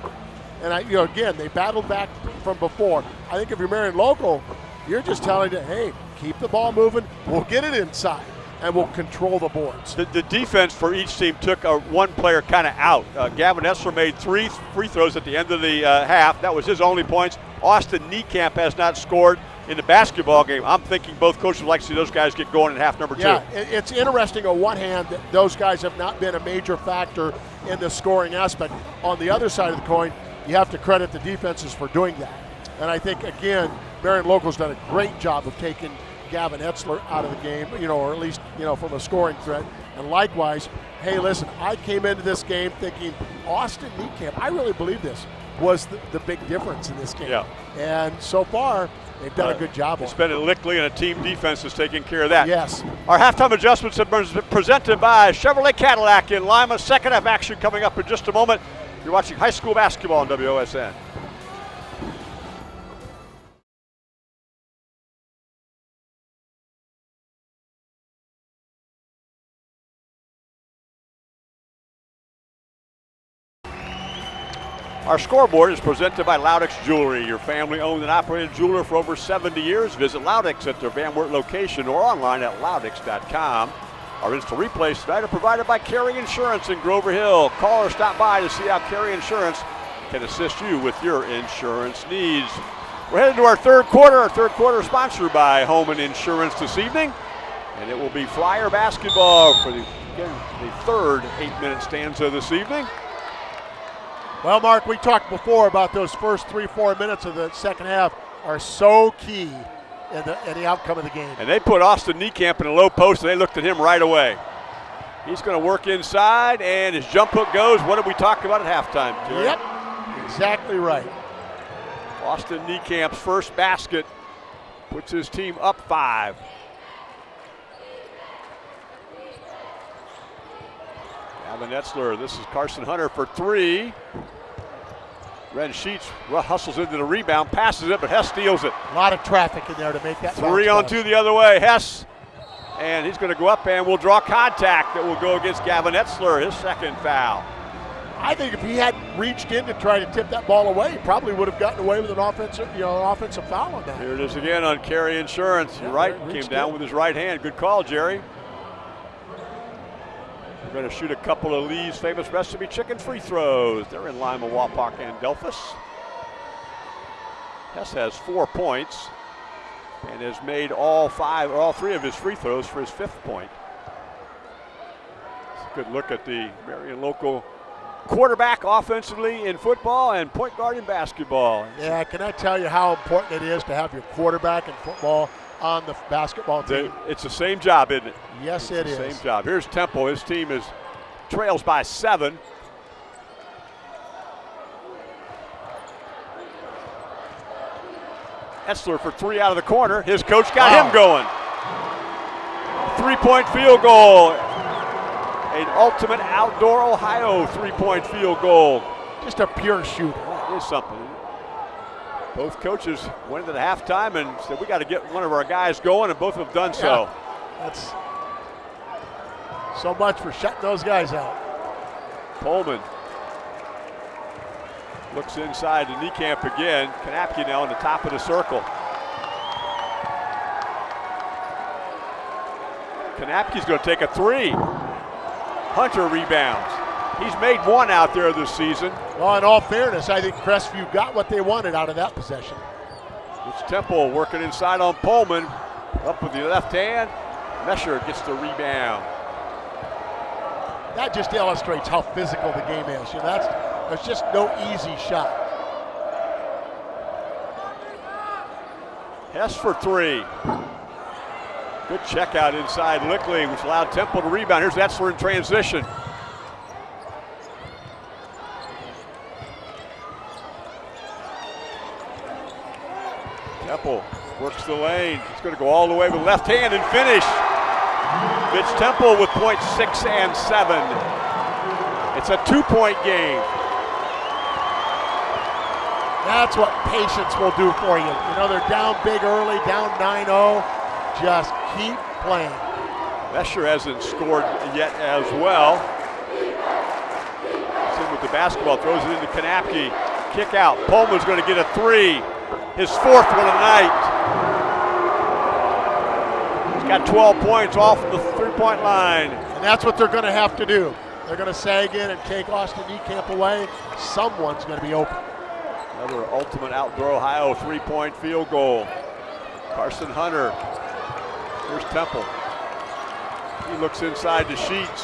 And I, you know, again, they battled back from before. I think if you're Marion local, you're just telling them, hey, keep the ball moving. We'll get it inside and will control the boards. The, the, defense for each team took a one player kind of out. Uh, Gavin Etzler made three free throws at the end of the uh, half. That was his only points. Austin Niekamp has not scored in the basketball game. I'm thinking both coaches would like to see those guys get going in half number two. Yeah, it's interesting on one hand that those guys have not been a major factor in the scoring aspect. On the other side of the coin, you have to credit the defenses for doing that. And I think, again, Marion Local's done a great job of taking Gavin Etzler out of the game, you know, or at least, you know, from a scoring threat. And likewise, hey, listen, I came into this game thinking Austin Niekamp, I really believe this, was the, the, big difference in this game. Yeah. And so far, they've done uh, a good job. It's been a Lichty and a team defense is taking care of that. Yes. Our halftime adjustments have been presented by Chevrolet Cadillac in Lima. Second half action coming up in just a moment. You're watching high school basketball on WOSN. Our scoreboard is presented by Loudix Jewelry, your family owned and operated jeweler for over 70 years. Visit Loudix at their Van Wert location or online at loudix.com. Our instant replays tonight are provided by Carey Insurance in Grover Hill. Call or stop by to see how Carey Insurance can assist you with your insurance needs. We're headed to our third quarter. Our third quarter sponsored by Homan Insurance this evening. And it will be Flyer basketball for the, again, the third eight-minute stanza this evening. Well, Mark, we talked before about those first three, four minutes of the second half are so key in the, in the outcome of the game. And they put Austin Niekamp in a low post, and they looked at him right away. He's going to work inside, and his jump hook goes. What did we talk about at halftime, Terry? Yep, exactly right. Austin Niekamp's first basket puts his team up five. Gavin Etzler, this is Carson Hunter for three. Ren Sheets hustles into the rebound, passes it, but Hess steals it. A lot of traffic in there to make that. Three on two the other way. Hess, and he's going to go up and will draw contact that will go against Gavin Etzler, his second foul. I think if he hadn't reached in to try to tip that ball away, he probably would have gotten away with an offensive, you know, offensive foul on that. Here it is again on Carey Insurance. You're right, came down with his right hand. Good call, Jerry. Going to shoot a couple of Lee's famous recipe chicken free throws. They're in Lima, Wapak, and Delphos. Hess has four points and has made all five or all three of his free throws for his fifth point. good look at the Marion local quarterback offensively in football and point guard in basketball. Yeah, can I tell you how important it is to have your quarterback in football on the basketball team. It's the same job, isn't it? Yes, it's it the is. Same job. Here's Temple. His team is trails by seven. Etzler for three out of the corner. His coach got wow. him going. Three-point field goal. An ultimate outdoor Ohio three-point field goal. Just a pure shooter. That is something both coaches went into the halftime and said, we got to get one of our guys going, and both have done yeah, so. That's so much for shutting those guys out. Pullman looks inside to Niekamp again. Kanapke now on the top of the circle. Kanapke's going to take a three. Hunter rebounds. He's made one out there this season. Well, in all fairness, I think Crestview got what they wanted out of that possession. It's Temple working inside on Pullman. Up with the left hand. Mesher gets the rebound. that just illustrates how physical the game is. You know, that's there's just no easy shot. Hess for three. Good check out inside Lichty, which allowed Temple to rebound. Here's Etzler in transition. Temple works the lane. He's going to go all the way with left hand and finish. Mitch Temple with points six and seven. It's a two-point game. That's what patience will do for you. You know, they're down big early, down 9-0. Just keep playing. Mesher hasn't scored yet as well. He's in with the basketball, throws it into Kanapke. Kick out. Pullman's going to get a three. His fourth one of the night. He's got 12 points off the three-point line. And that's what they're going to have to do. They're going to sag in and take Austin Niekamp away. Someone's going to be open. Another ultimate outdoor Ohio three-point field goal. Carson Hunter. Here's Temple. He looks inside to Sheets,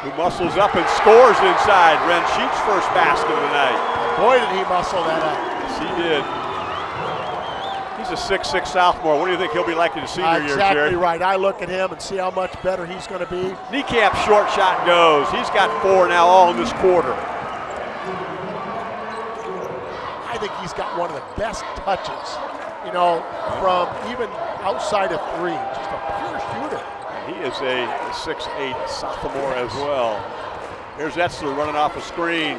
who muscles up and scores inside. Ren Sheets' first basket of the night. Boy, did he muscle that up. Yes, he did. He's a six-six sophomore. What do you think he'll be like in his senior exactly year, Exactly right. I look at him and see how much better he's going to be. Niekamp short shot goes. He's got four now all in this quarter. I think he's got one of the best touches, you know, from even outside of three. Just a pure shooter. He is a six-eight sophomore as well. Here's Etzler running off a screen.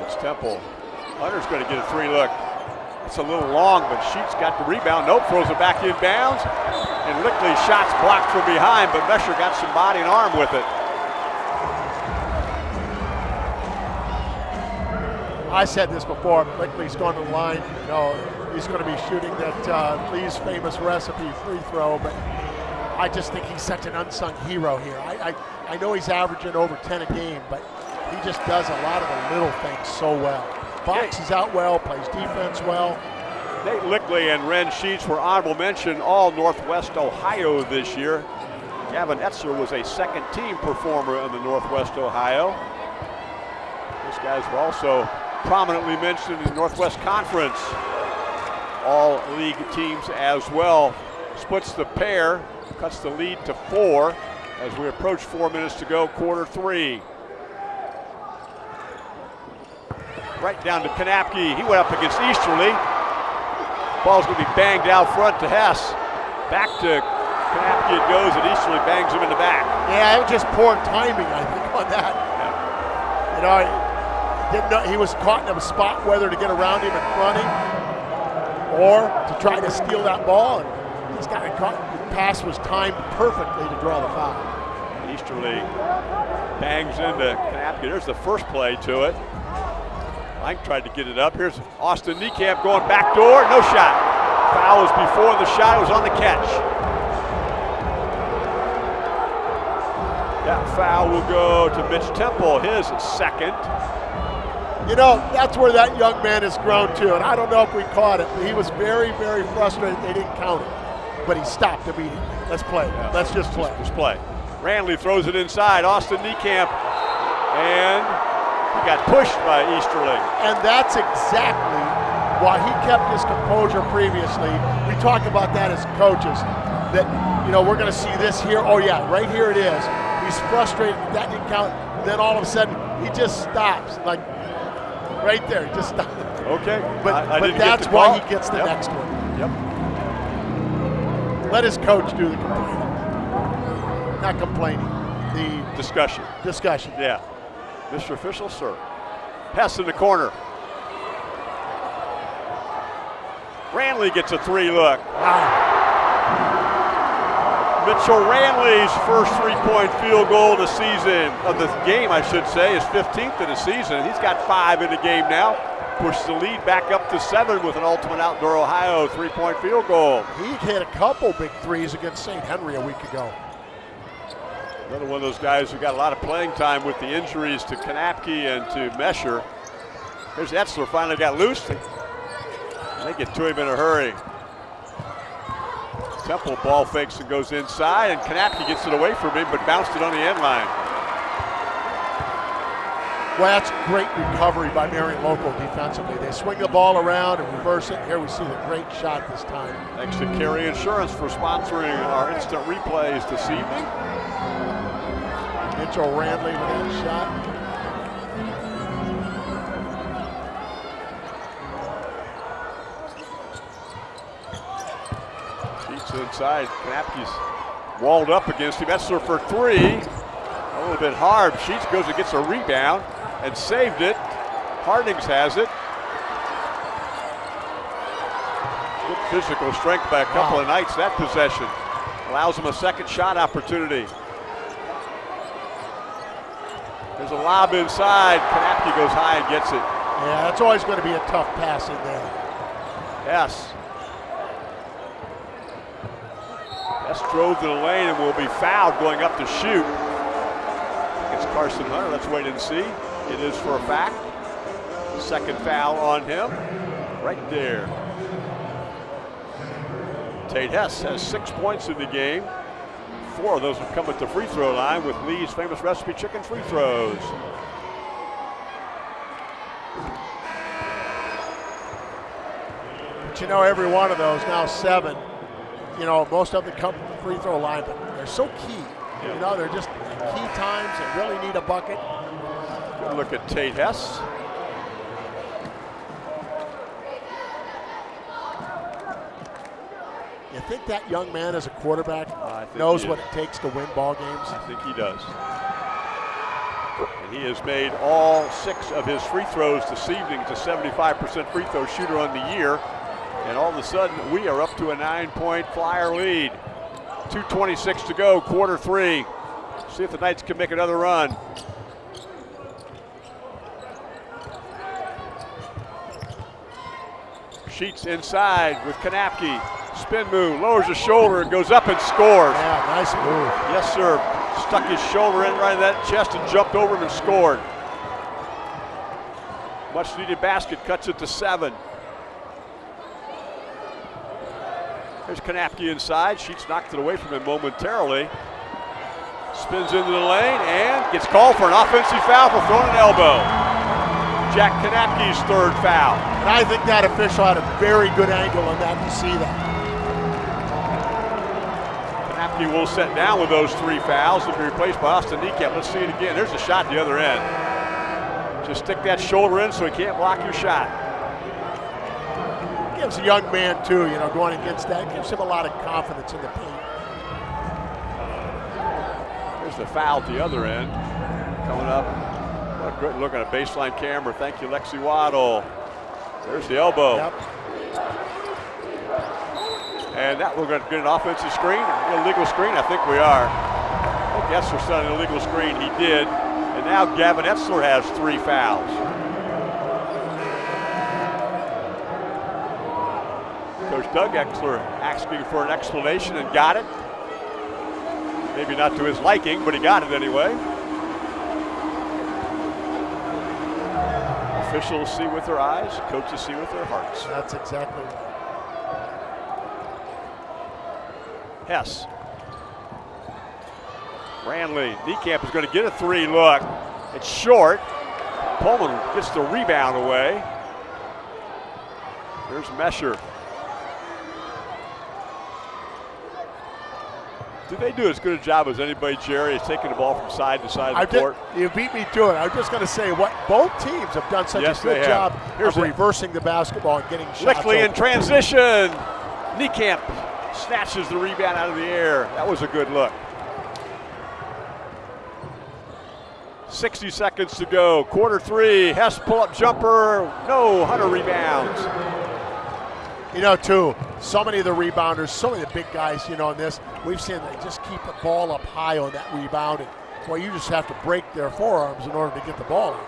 It's Temple. Hunter's going to get a three look. It's a little long, but Sheets got the rebound. Nope, throws it back in bounds. And Lichty's shot's blocked from behind, but Mesher got some body and arm with it. I said this before, Lichty's going to the line. You know, he's going to be shooting that uh, Lee's famous recipe free throw, but I just think he's such an unsung hero here. I, I, I know he's averaging over 10 a game, but he just does a lot of the little things so well. Boxes out well, plays defense well. Nate Lichty and Ren Sheets were honorable mention all Northwest Ohio this year. Gavin Etzler was a second team performer in the Northwest Ohio. These guys were also prominently mentioned in the Northwest Conference. All league teams as well. Splits the pair, cuts the lead to four as we approach four minutes to go, quarter three. Right down to Kanapke. He went up against Easterling. Ball's going to be banged out front to Hess. Back to Kanapke it goes, and Easterling bangs him in the back. Yeah, it was just poor timing, I think, on that. You know, he, didn't know, he was caught in a spot whether to get around him and front him or to try to steal that ball. And he's got it caught. The pass was timed perfectly to draw the foul. Easterling bangs into Kanapke. There's the first play to it. Mike tried to get it up. Here's Austin Niekamp going back door. No shot. Foul was before the shot. It was on the catch. That foul will go to Mitch Temple, his second. You know, that's where that young man has grown to, and I don't know if we caught it, but he was very, very frustrated they didn't count it. But he stopped immediately. Let's play. Yeah. Let's just play. Just play. Ranley throws it inside. Austin Niekamp. And he got pushed by Easterling. And that's exactly why he kept his composure previously. We talk about that as coaches, that, you know, we're going to see this here. Oh, yeah, right here it is. He's frustrated that didn't count. Then all of a sudden, he just stops. Like, right there, just stops. Okay. But, I- I but that's why he gets the Yep. next one. Yep. Let his coach do the complaining. Not complaining, the Discussion. discussion. Yeah. Mr. Official, sir. Hess in the corner. Ranley gets a three look. Wow. Mitchell Ranley's first three-point field goal of the season, of the game, I should say, is 15th of the season. He's got five in the game now. Pushes the lead back up to seven with an Ultimate Outdoor Ohio three-point field goal. He hit a couple big threes against St. Henry a week ago. Another one of those guys who got a lot of playing time with the injuries to Kanapke and to Mesher. Here's Etzler finally got loose. They get to him in a hurry. Temple ball fakes and goes inside, and Kanapke gets it away from him, but bounced it on the end line. Well, that's great recovery by Marion Local defensively. They swing the ball around and reverse it. Here we see the great shot this time. Thanks to Carey Insurance for sponsoring our instant replays this evening. Mitchell Ranley with that shot. Sheets inside. Kanapke's walled up against him. Etzler for three. A little bit hard. Sheets goes and gets a rebound and saved it. Hardings has it. Good physical strength by a couple Wow. of nights that possession. Allows him a second shot opportunity. There's a lob inside. Kanapke goes high and gets it. Yeah, that's always going to be a tough pass in there. Yes. Yes drove to the lane and will be fouled going up to shoot. It's Carson Hunter. Let's wait and see. It is for a fact. Second foul on him. Right there. Tate Hess has six points in the game. Four of those have come at the free throw line with Lee's famous recipe chicken free throws. But you know, every one of those, now seven, you know, most of them come from the free throw line, but they're so key. You know, they're just key times that really need a bucket. Good look at Tate Hess. You think that young man as a quarterback knows what it takes to win ball games? I think he does. And he has made all six of his free throws this evening. He's a 75% free throw shooter on the year. And all of a sudden, we are up to a nine point flyer lead. 2.26 to go, quarter three. See if the Knights can make another run. Sheets inside with Kanapke. Spin move, lowers his shoulder and goes up and scores. Yeah, nice move. Yes, sir. Stuck his shoulder in right in that chest and jumped over him and scored. Much needed basket, cuts it to seven. There's Kanapke inside. Sheets knocked it away from him momentarily. Spins into the lane and gets called for an offensive foul for throwing an elbow. Jack Kanapke's third foul. And I think that official had a very good angle on that to see that. Will set down with those three fouls and be replaced by Austin Niekamp. Let's see it again. There's a shot the other end. Just stick that shoulder in so he can't block your shot. Gives a young man too, you know, going against that gives him a lot of confidence in the paint. There's the foul at the other end. Coming up. What a good look at a baseline camera. Thank you, Lexi Waddle. There's the elbow. Yep. And that we're going to get an offensive screen, illegal screen. I think we are. I think Etzler set an illegal screen. He did. And now Gavin Etzler has three fouls. Coach Doug Etzler asking for an explanation and got it. Maybe not to his liking, but he got it anyway. Officials see with their eyes, coaches see with their hearts. That's exactly right. Hess. Ranley, Niekamp is going to get a three look. It's short. Pullman gets the rebound away. There's Mesher. Did they do as good a job as anybody, Jerry, is taking the ball from side to side I of the did, court? you beat me to it. I was just going to say what both teams have done such Yes, a good job Here's of reversing the basketball and getting shots. Lichty in transition. Niekamp snatches the rebound out of the air. That was a good look. 60 seconds to go. Quarter three. Hess pull up jumper. No. Hunter rebounds. You know, too, so many of the rebounders, so many of the big guys, you know, in this, we've seen they just keep the ball up high on that rebound. And, well, you just have to break their forearms in order to get the ball out.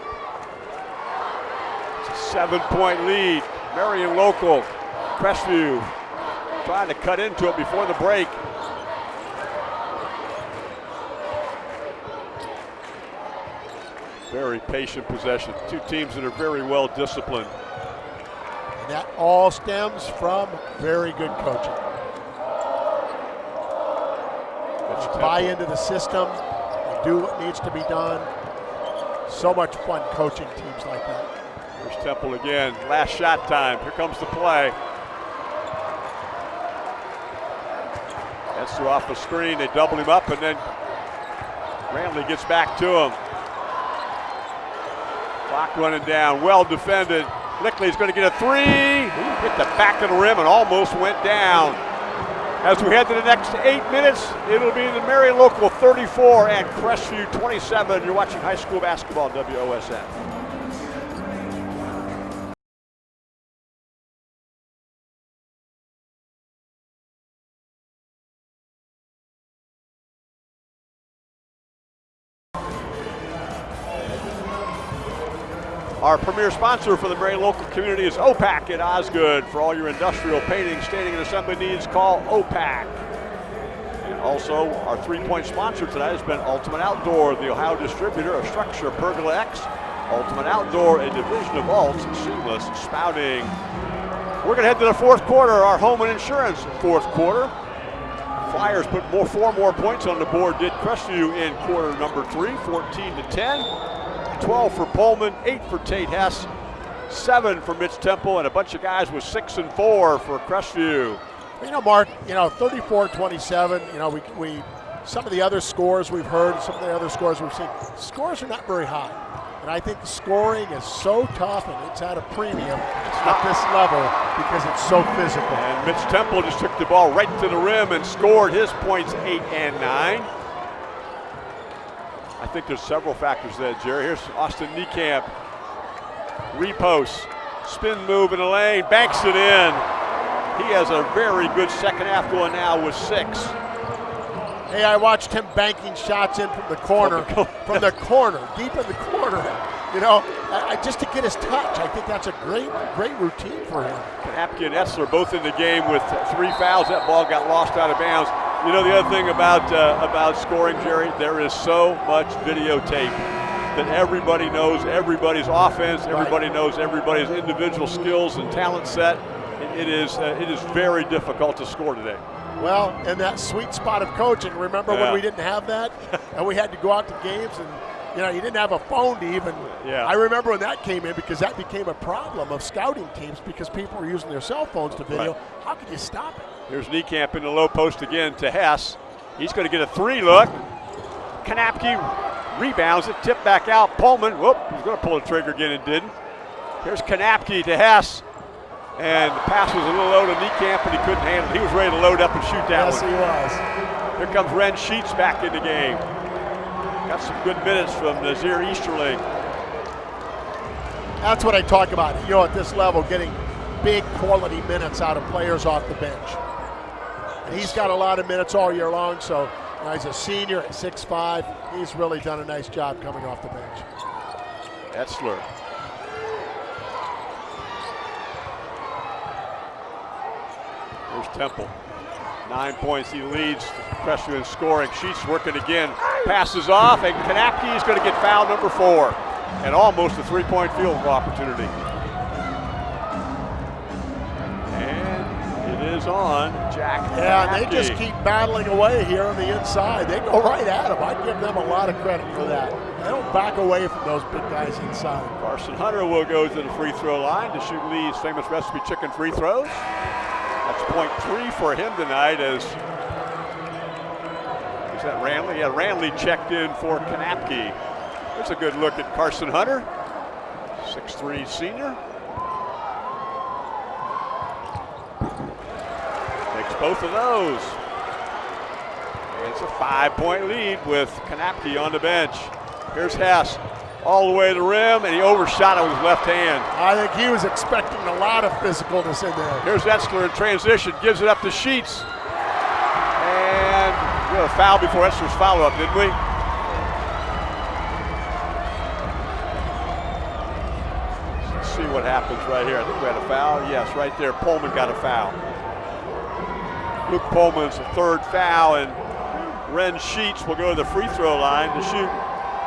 It's a seven point lead. Marion Local. Crestview trying to cut into it before the break. Very patient possession. Two teams that are very well disciplined. And that all stems from very good coaching. buy into the system, and do what needs to be done. So much fun coaching teams like that. Here's Temple again. Last shot time. Here comes the play. That's off the screen. They double him up, and then Ranley gets back to him. Clock running down. Well defended. Lichty's going to get a three. Hit the back of the rim and almost went down. As we head to the next eight minutes, it'll be the Marion Local 34 and Crestview 27. You're watching high school basketball WOSN. Our premier sponsor for the very local community is OPAC at Osgood. For all your industrial painting, staining, and assembly needs, call OPAC. And also, our three-point sponsor tonight has been Ultimate Outdoor, the Ohio distributor of StruXure Pergola X, Ultimate Outdoor, a division of Alts, Seamless Spouting. We're to head to the fourth quarter, our Homan Insurance fourth quarter. Flyers put more, four more points on the board, did Crestview in quarter number three, 14 to 10. 12 for Pullman, 8 for Tate Hess, 7 for Mitch Temple, and a bunch of guys with 6 and 4 for Crestview. You know, Mark, you know, 34-27, you know, we, we some of the other scores we've heard, some of the other scores we've seen, scores are not very high. And I think the scoring is so tough and it's at a premium at this level because it's so physical. And Mitch Temple just took the ball right to the rim and scored his points eight and nine. I think there's several factors there, Jerry. Here's Austin Niekamp. Repost, spin move in the lane, banks it in. He has a very good second half going now with six. Hey, I watched him banking shots in from the corner, from the corner, deep in the corner. You know, I, just to get his touch, I think that's a great, great routine for him. Knapke and Etzler both in the game with three fouls. That ball got lost out of bounds. You know the other thing about uh, about scoring, Jerry, there is so much videotape that everybody knows everybody's offense, everybody knows everybody's individual skills and talent set. it is uh, it is very difficult to score today. Well, and that sweet spot of coaching. Remember yeah. when we didn't have that, and we had to go out to games and you know, you didn't have a phone to even. Yeah. I remember when that came in because that became a problem of scouting teams because people were using their cell phones to video. Right. How could you stop it? Here's Niekamp in the low post again to Hess. He's going to get a three look. Kanapke rebounds it, tip back out. Pullman, whoop, he's going to pull the trigger again and didn't. Here's Kanapke to Hess. And the pass was a little low to Niekamp, and he couldn't handle it. He was ready to load up and shoot that yes, one. Yes, he was. Here comes Ren Sheets back in the game. Got some good minutes from Nazir Easterling. That's what I talk about. You know, at this level, getting big quality minutes out of players off the bench. And he's got a lot of minutes all year long, so he's a senior at 6'5". He's really done a nice job coming off the bench. Etzler. Here's Temple. Nine points, he leads Crestview in scoring. Sheets working again, passes off, and Kanapke is going to get foul number four. And almost a three-point field goal opportunity. Is on Jack Yeah, and they just keep battling away here on the inside. They go right at him. I give them a lot of credit for that. They don't back away from those big guys inside. Carson Hunter will go to the free throw line to shoot Lee's famous recipe chicken free throws. That's point three for him tonight as is that Ranley? Yeah, Ranley checked in for Kanapke. There's a good look at Carson Hunter, 6'3 senior. Takes both of those. It's a five-point lead with Kanapke on the bench. Here's Hess all the way to the rim, and he overshot it with his left hand. I think he was expecting a lot of physicalness in there. Here's Etzler in transition, gives it up to Sheets. And we had a foul before Etzler's follow-up, didn't we? Let's see what happens right here. I think we had a foul. Yes, right there. Pullman got a foul. Luke Pullman's third foul, and Ren Sheets will go to the free throw line to shoot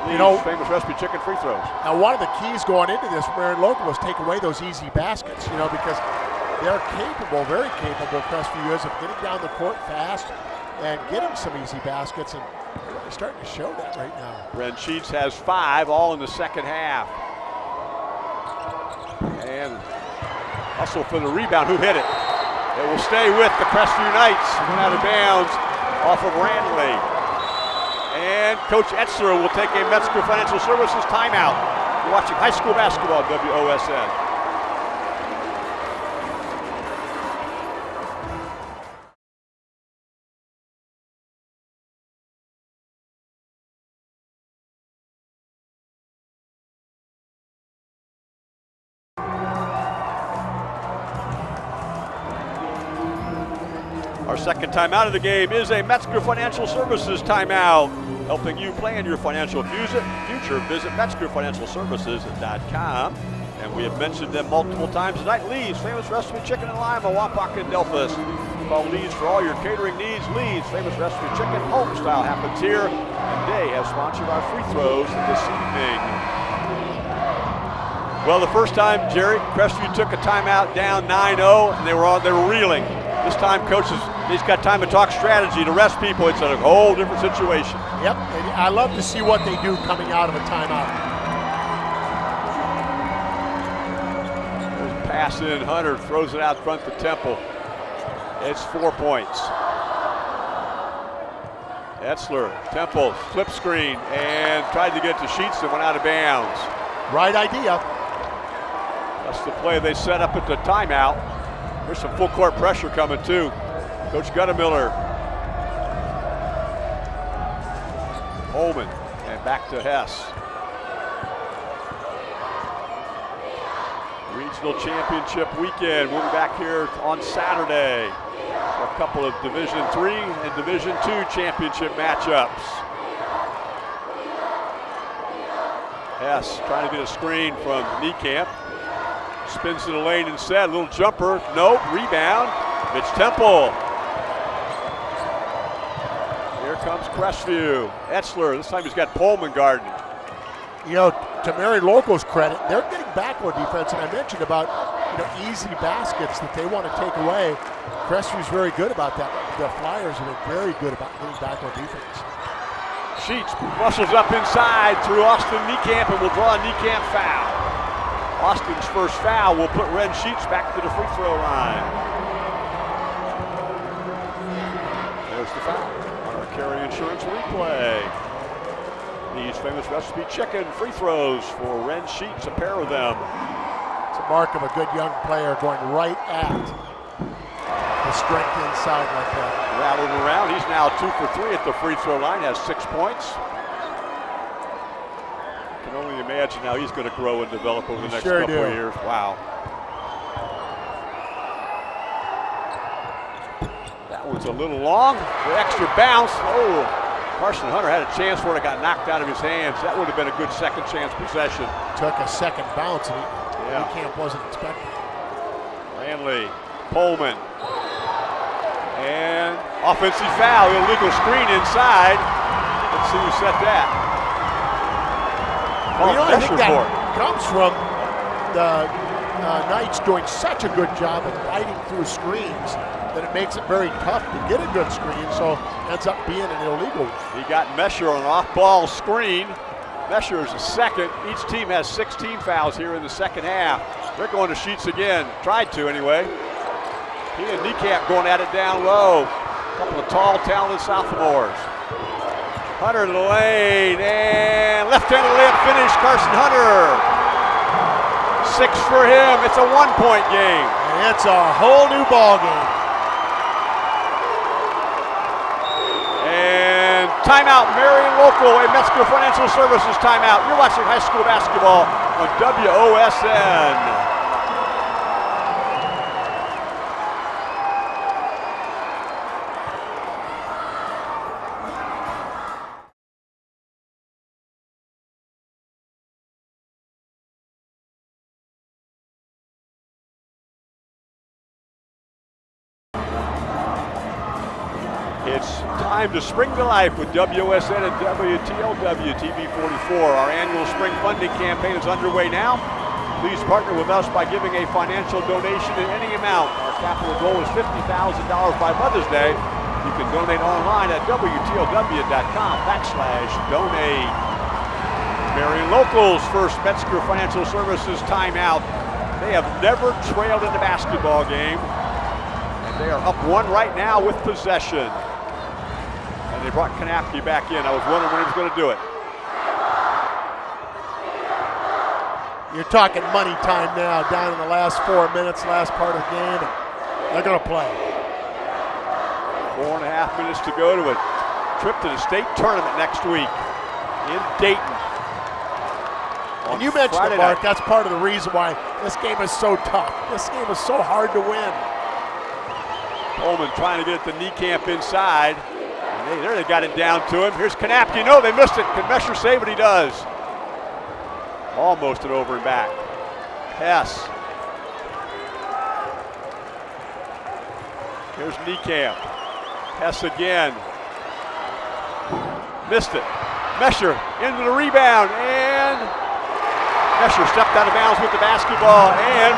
you know, famous recipe chicken free throws. Now, one of the keys going into this for Marion Local was take away those easy baskets, you know, because they're capable, very capable, Crestview is, of getting down the court fast and get him some easy baskets. And they're starting to show that right now. Ren Sheets has five, all in the second half. And hustle for the rebound. Who hit it? It will stay with the Crestview Knights. Went out of bounds off of Ranley. And Coach Etzler will take a Metzger Financial Services timeout. You're watching high school basketball, WOSN. Second timeout of the game is a Metzger Financial Services timeout. Helping you plan your financial future, visit MetzgerFinancialServices.com. And we have mentioned them multiple times tonight. Lee's, famous recipe chicken and lima, Wapak and Delphos. Call Lee's for all your catering needs. Lee's, famous recipe chicken, home style happens here. And they have sponsored our free throws this evening. Well, the first time, Jerry, Crestview took a timeout down 9-0, and they were they were reeling. This time, coaches, he's got time to talk strategy to rest people. It's a whole different situation. Yep, and I love to see what they do coming out of a timeout. Pass in, Hunter throws it out front to Temple. It's four points. Etzler, Temple, flip screen, and tried to get to Sheets and went out of bounds. Right idea. That's the play they set up at the timeout. There's some full court pressure coming too. Coach Goettemoeller. Holman and back to Hess. Regional championship weekend. We'll be back here on Saturday for a couple of Division Three and Division Two championship matchups. Hess trying to get a screen from Niekamp. Spins to the lane instead. A little jumper. Nope. Rebound. Mitch Temple. Here comes Crestview. Etzler. This time he's got Pullman guarding. You know, to Marion Local's credit, they're getting back on defense, and I mentioned about you know easy baskets that they want to take away. Crestview's very good about that. The Flyers have been very good about getting back on defense. Sheets muscles up inside through Austin Niekamp and will draw a Niekamp foul. Austin's first foul will put Ren Sheets back to the free throw line. There's the foul Carey Insurance replay. These famous recipe chicken free throws for Ren Sheets, a pair of them. It's a mark of a good young player going right at the strength inside like that. Rattled around. He's now two for three at the free throw line, has six points can only imagine how he's going to grow and develop over the next sure couple do. of years. Wow. That one's a little long. The extra bounce. Oh, Carson Hunter had a chance for it. It got knocked out of his hands. That would have been a good second chance possession. Took a second bounce, and he, yeah. Camp wasn't expecting. Ranley, Pullman, and offensive foul, illegal screen inside. Let's see who set that. Well, you know, I think that comes from the uh, Knights doing such a good job of fighting through screens that it makes it very tough to get a good screen, so ends up being an illegal. He got Mesher on an off-ball screen. Mesher is a second. Each team has 16 fouls here in the second half. They're going to Sheets again. Tried to anyway. He and Niekamp going at it down low. A couple of tall, talented sophomores. Hunter to the lane and left-handed layup finish, Carson Hunter. Six for him. It's a one-point game. It's a whole new ball game. Timeout, Marion Local, and Metzger Financial Services timeout. You're watching high school basketball on WOSN. To spring to life with WOSN and WTLW TV44. Our annual spring funding campaign is underway now. Please partner with us by giving a financial donation in any amount. Our capital goal is $50,000 by Mother's Day. You can donate online at WTLW.com backslash donate. Marion Locals first Metzger Financial Services timeout. They have never trailed in the basketball game. And they are up one right now with possession. Brought Knapke back in. I was wondering when he was going to do it. You're talking money time now, down in the last four minutes, last part of the game. they're going to play. Four and a half minutes to go to a trip to the state tournament next week in Dayton. And you mentioned Friday it, Mark. Night. That's part of the reason why this game is so tough. This game is so hard to win. Coleman trying to get the Niekamp inside. They, there they got it down to him. Here's Knapke. No, they missed it. Can Mesher save it? He does. Almost an over and back. Hess. Here's Niekamp. Hess again. Missed it. Mesher into the rebound and Mesher stepped out of bounds with the basketball and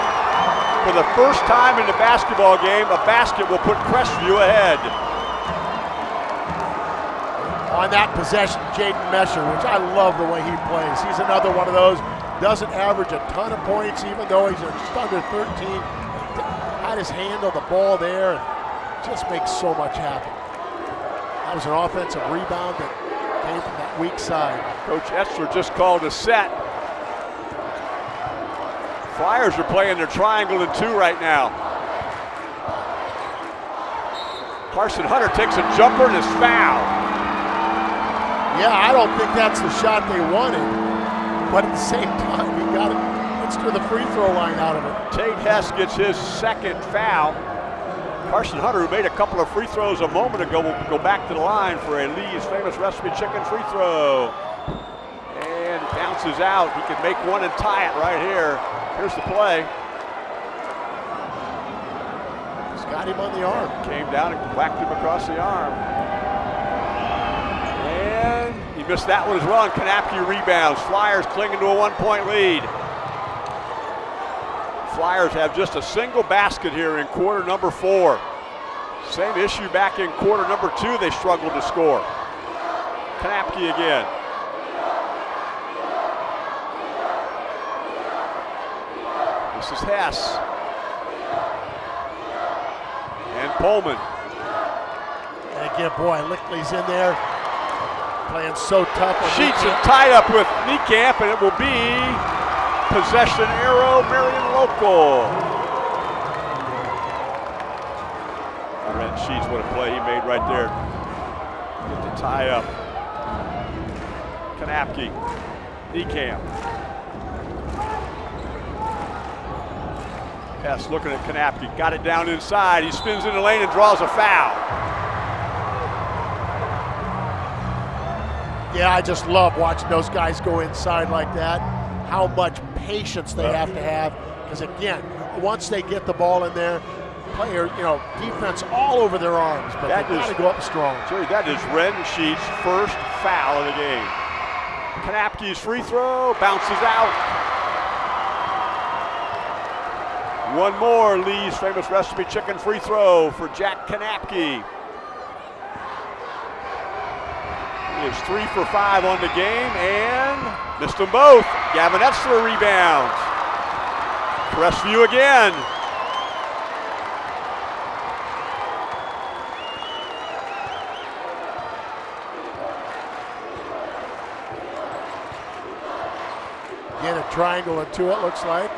for the first time in the basketball game, a basket will put Crestview ahead on that possession, Jaden Mesher, which I love the way he plays. He's another one of those, doesn't average a ton of points, even though he's just under 13. Had his hand on the ball there and just makes so much happen. That was an offensive rebound that came from that weak side. Coach Etzler just called a set. Flyers are playing their triangle in two right now. Carson Hunter takes a jumper and is fouled. Yeah, I don't think that's the shot they wanted, but at the same time, he got it. Let's do the free throw line out of it. Tate Hess gets his second foul. Carson Hunter, who made a couple of free throws a moment ago, will go back to the line for a Lee's famous recipe chicken free throw. And bounces out. He can make one and tie it right here. Here's the play. He's got him on the arm. Came down and whacked him across the arm. He missed that one as well, and Knapke rebounds. Flyers clinging to a one-point lead. Flyers have just a single basket here in quarter number four. Same issue back in quarter number two, they struggled to score. Knapke again. This is Hess. And Pullman. And again, boy, Lichty's in there playing so tough. Sheets are tied up with Niekamp, and it will be possession arrow Marion Local. Red Sheets, what a play he made right there. Get the tie up. Knapke, Niekamp. Hess looking at Knapke, got it down inside. He spins in the lane and draws a foul. Yeah, I just love watching those guys go inside like that. How much patience they have to have. Because again, once they get the ball in there, player, you know, defense all over their arms, but that they got to go up strong. Jerry, that is Ren Sheets' first foul of the game. Knapke's free throw bounces out. One more Lee's famous recipe chicken free throw for Jack Knapke. Is three for five on the game and missed them both. Gavin Etzler rebounds. Crestview again. Again, a triangle and two, it looks like.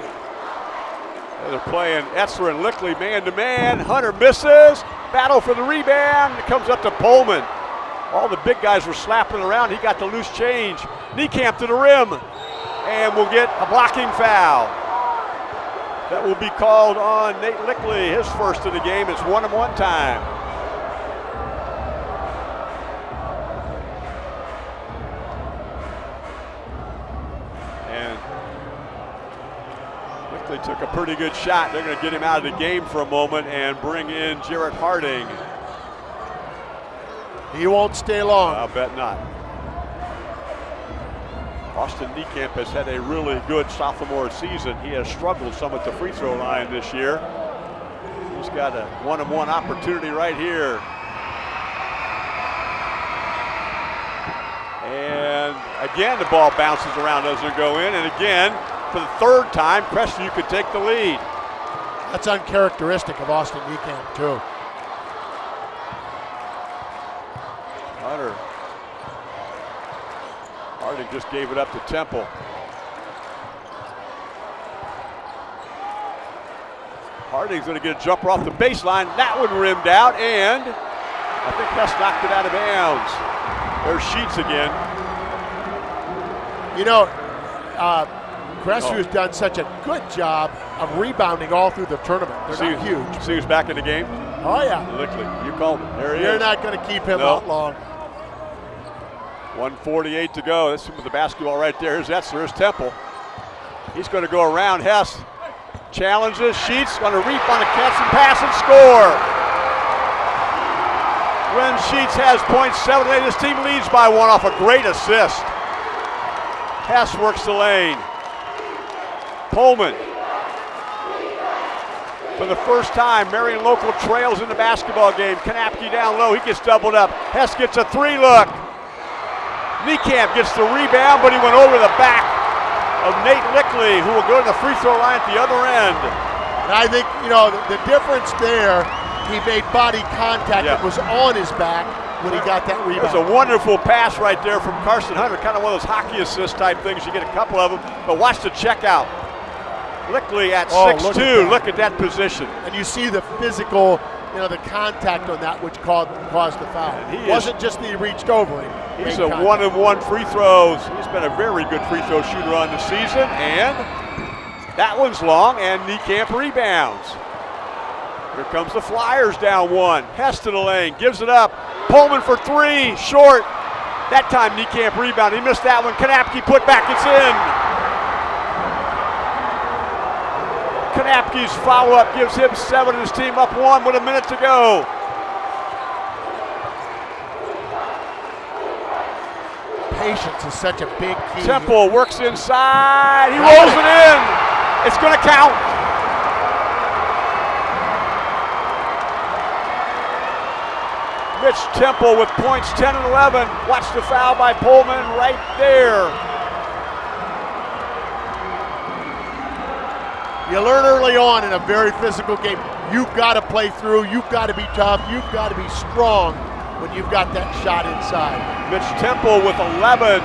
They're playing Etzler and Lichty man to man. Hunter misses. Battle for the rebound. It comes up to Pullman. All the big guys were slapping around. He got the loose change. Niekamp to the rim. And we'll get a blocking foul. That will be called on Nate Lichty, his first of the game. It's one and one time. And Lichty took a pretty good shot. They're going to get him out of the game for a moment and bring in Jarrett Harding. He won't stay long. I bet not. Austin Niekamp has had a really good sophomore season. He has struggled some at the free throw line this year. He's got a one-on-one -one opportunity right here. And again, the ball bounces around, doesn't go in. And again, for the third time, Preston, you could take the lead. That's uncharacteristic of Austin Niekamp, too. Just gave it up to Temple. Harding's going to get a jumper off the baseline. That one rimmed out, and I think Hess knocked it out of bounds. There's Sheets again. You know, uh, Crestview's oh. done such a good job of rebounding all through the tournament. They're see, not huge. See who's back in the game? Oh, yeah. Lichty, you called him. There he You're is. not going to keep him out long. 148 to go. That's with the basketball right there. Here's Etzler. Here's Temple. He's going to go around Hess. Challenges, Sheets going to reap on a catch and pass and score. Ren Sheets has points seven eight. His team leads by one off a great assist. Hess works the lane. Pullman. For the first time, Marion Local trails in the basketball game. Knapke down low. He gets doubled up. Hess gets a three look. Niekamp gets the rebound, but he went over the back of Nate Lichty, who will go to the free throw line at the other end. And I think, you know, the, the difference there, he made body contact. Yeah. It was on his back when he got that rebound. It was a wonderful pass right there from Carson Hunter, kind of one of those hockey assist type things. You get a couple of them, but watch the checkout. Lichty at oh, 6'2", look, look at that position. And you see the physical, you know, the contact on that which caused, caused the foul. It wasn't just that he reached over him. He's a one and one free throws. He's been a very good free throw shooter on the season, and that one's long, and Niekamp rebounds. Here comes the Flyers down one. Hess to the lane, gives it up. Pullman for three, short. That time Niekamp rebound. He missed that one. Knapke put back, it's in. Knapke's follow up gives him seven and his team up one with a minute to go. patience is such a big key. Temple works inside. He rolls it in. It's going to count. Mitch Temple with points 10 and 11. Watch the foul by Pullman right there. You learn early on in a very physical game, you've got to play through, you've got to be tough, you've got to be strong when you've got that shot inside. Mitch Temple with 11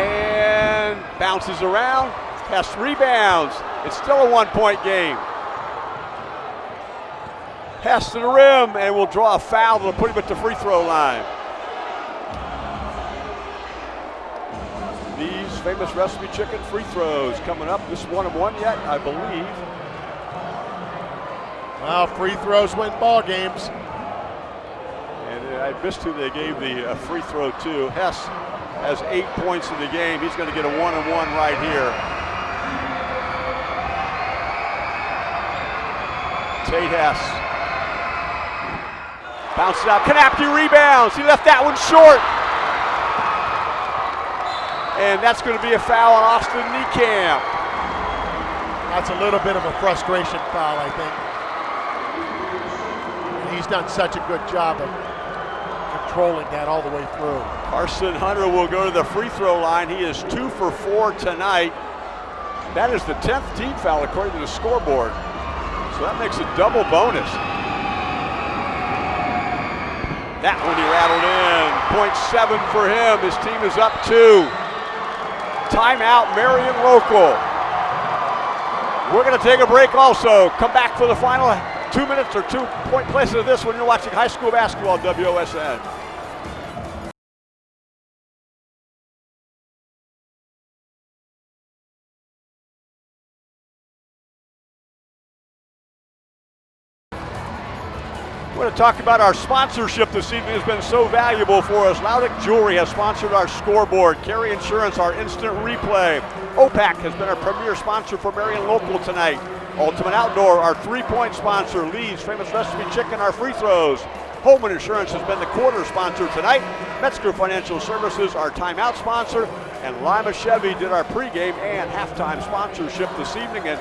and bounces around, has rebounds. It's still a one-point game. Pass to the rim and will draw a foul to put him at the free throw line. Famous recipe chicken free throws coming up. This one and one yet, I believe. Well, free throws win ball games. And I missed who they gave the uh, free throw to. Hess has eight points in the game. He's going to get a one and one right here. Tate Hess. Bounces out. Knapke rebounds. He left that one short. And that's going to be a foul on Austin Niekamp. That's a little bit of a frustration foul, I think. He's done such a good job of controlling that all the way through. Carson Hunter will go to the free throw line. He is two for four tonight. That is the 10th team foul according to the scoreboard. So that makes a double bonus. That one he rattled in. Point seven for him. His team is up two. Timeout, Marion Local. We're going to take a break also. Come back for the final two minutes or two point places of this when you're watching high school basketball WOSN. Talk about our sponsorship this evening has been so valuable for us. Laudick Jewelry has sponsored our scoreboard. Carey Insurance, our instant replay. OPAC has been our premier sponsor for Marion Local tonight. Ultimate Outdoor, our three-point sponsor. Lee's Famous Recipe Chicken, our free throws. Homan Insurance has been the quarter sponsor tonight. Metzger Financial Services, our timeout sponsor. And Lima Chevy did our pregame and halftime sponsorship this evening. And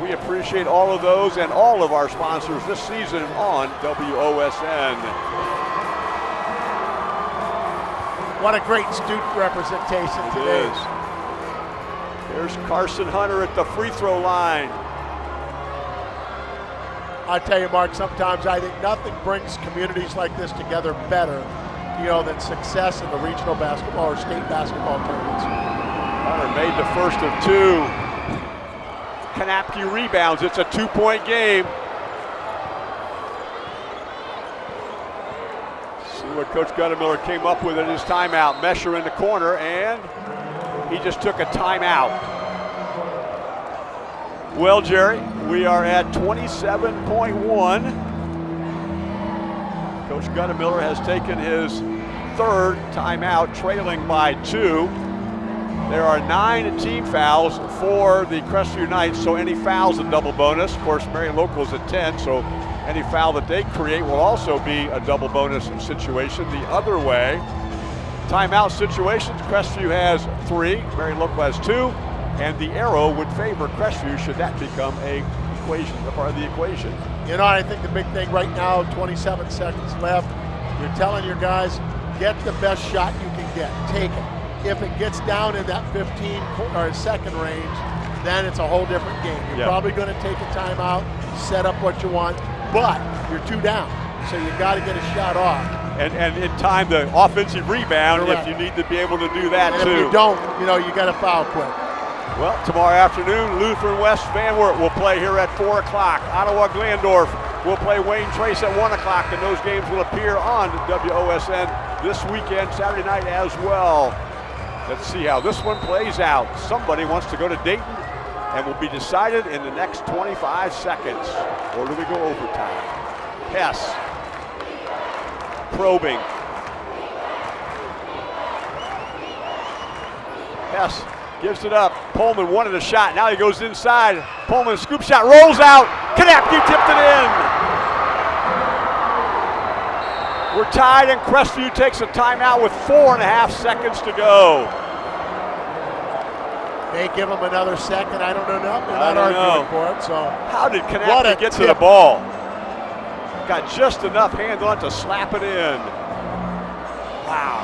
we appreciate all of those and all of our sponsors this season on WOSN. What a great student representation It today. is. There's Carson Hunter at the free throw line. I tell you, Mark, sometimes I think nothing brings communities like this together better, you know, than success in the regional basketball or state basketball tournaments. Hunter made the first of two. Knapke rebounds. It's a two-point game. See what Coach Goettemoeller came up with in his timeout. Mesher in the corner, and he just took a timeout. Well, Jerry, we are at 27.1. Coach Goettemoeller has taken his third timeout, trailing by two. There are nine team fouls for the Crestview Knights, so any fouls a double bonus. Of course, Marion Local's at 10, so any foul that they create will also be a double bonus situation. The other way, timeout situations, Crestview has three, Marion Local has two, and the arrow would favor Crestview should that become a equation, a part of the equation. You know, I think the big thing right now, 27 seconds left, you're telling your guys, get the best shot you can get. Take it. If it gets down in that 15 or second range, then it's a whole different game. You're Yeah. probably going to take a timeout, set up what you want, but you're two down. So you got to get a shot off. And, and in time, the offensive rebound, Correct. if you need to be able to do that And too. if you don't, you know, you got to foul quick. Well, tomorrow afternoon, Lutheran West Van Wert will play here at 4 o'clock. Ottawa Glandorf will play Wayne Trace at 1 o'clock, and those games will appear on WOSN this weekend, Saturday night as well. Let's see how this one plays out. Somebody wants to go to Dayton and will be decided in the next 25 seconds. Or do we go overtime? Hess probing. Hess gives it up. Pullman wanted a shot. Now he goes inside. Pullman scoop shot rolls out. Knapke tipped it in. We're tied, and Crestview takes a timeout with four and a half seconds to go. May give them another second. I don't know. No, they're I not don't arguing know. for it. So How did What a Knapke get to the ball? Got just enough hand on to slap it in. Wow.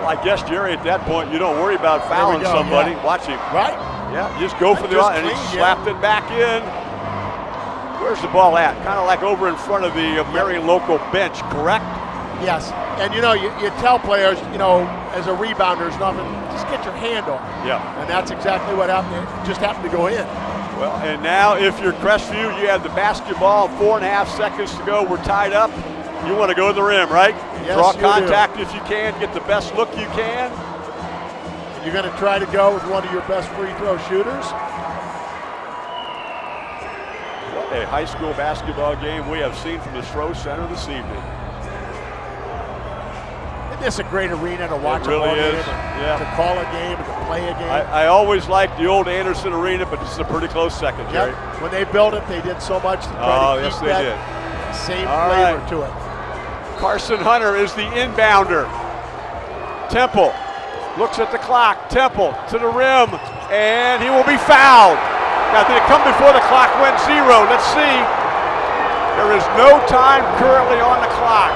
Well, I guess Jerry, at that point, you don't worry about fouling go, somebody. yeah. Watch him. right. Yeah, just go for the and he slapped it back in. Where's the ball at? Kind of like over in front of the uh, Marion local bench, correct? Yes, and you know, you, you tell players, you know, as a rebounder, there's nothing, just get your hand on it. Yeah. And that's exactly what happened. It just happened to go in. Well, and now if you're Crestview, you have the basketball, four and a half seconds to go. We're tied up. You want to go to the rim, right? Yes, Draw you do. contact if you can, get the best look you can. You're going to try to go with one of your best free throw shooters. What a high school basketball game we have seen from the Stroh Center this evening. Isn't this a great arena to watch really a is, yeah. to call a game and to play a game? I, I always liked the old Anderson Arena, but this is a pretty close second, Jerry. Yep. When they built it, they did so much to try Oh, to yes, they that did. same All flavor right. to it. Carson Hunter is the inbounder. Temple looks at the clock. Temple to the rim, and he will be fouled. Now, did it come before the clock went zero? Let's see. There is no time currently on the clock.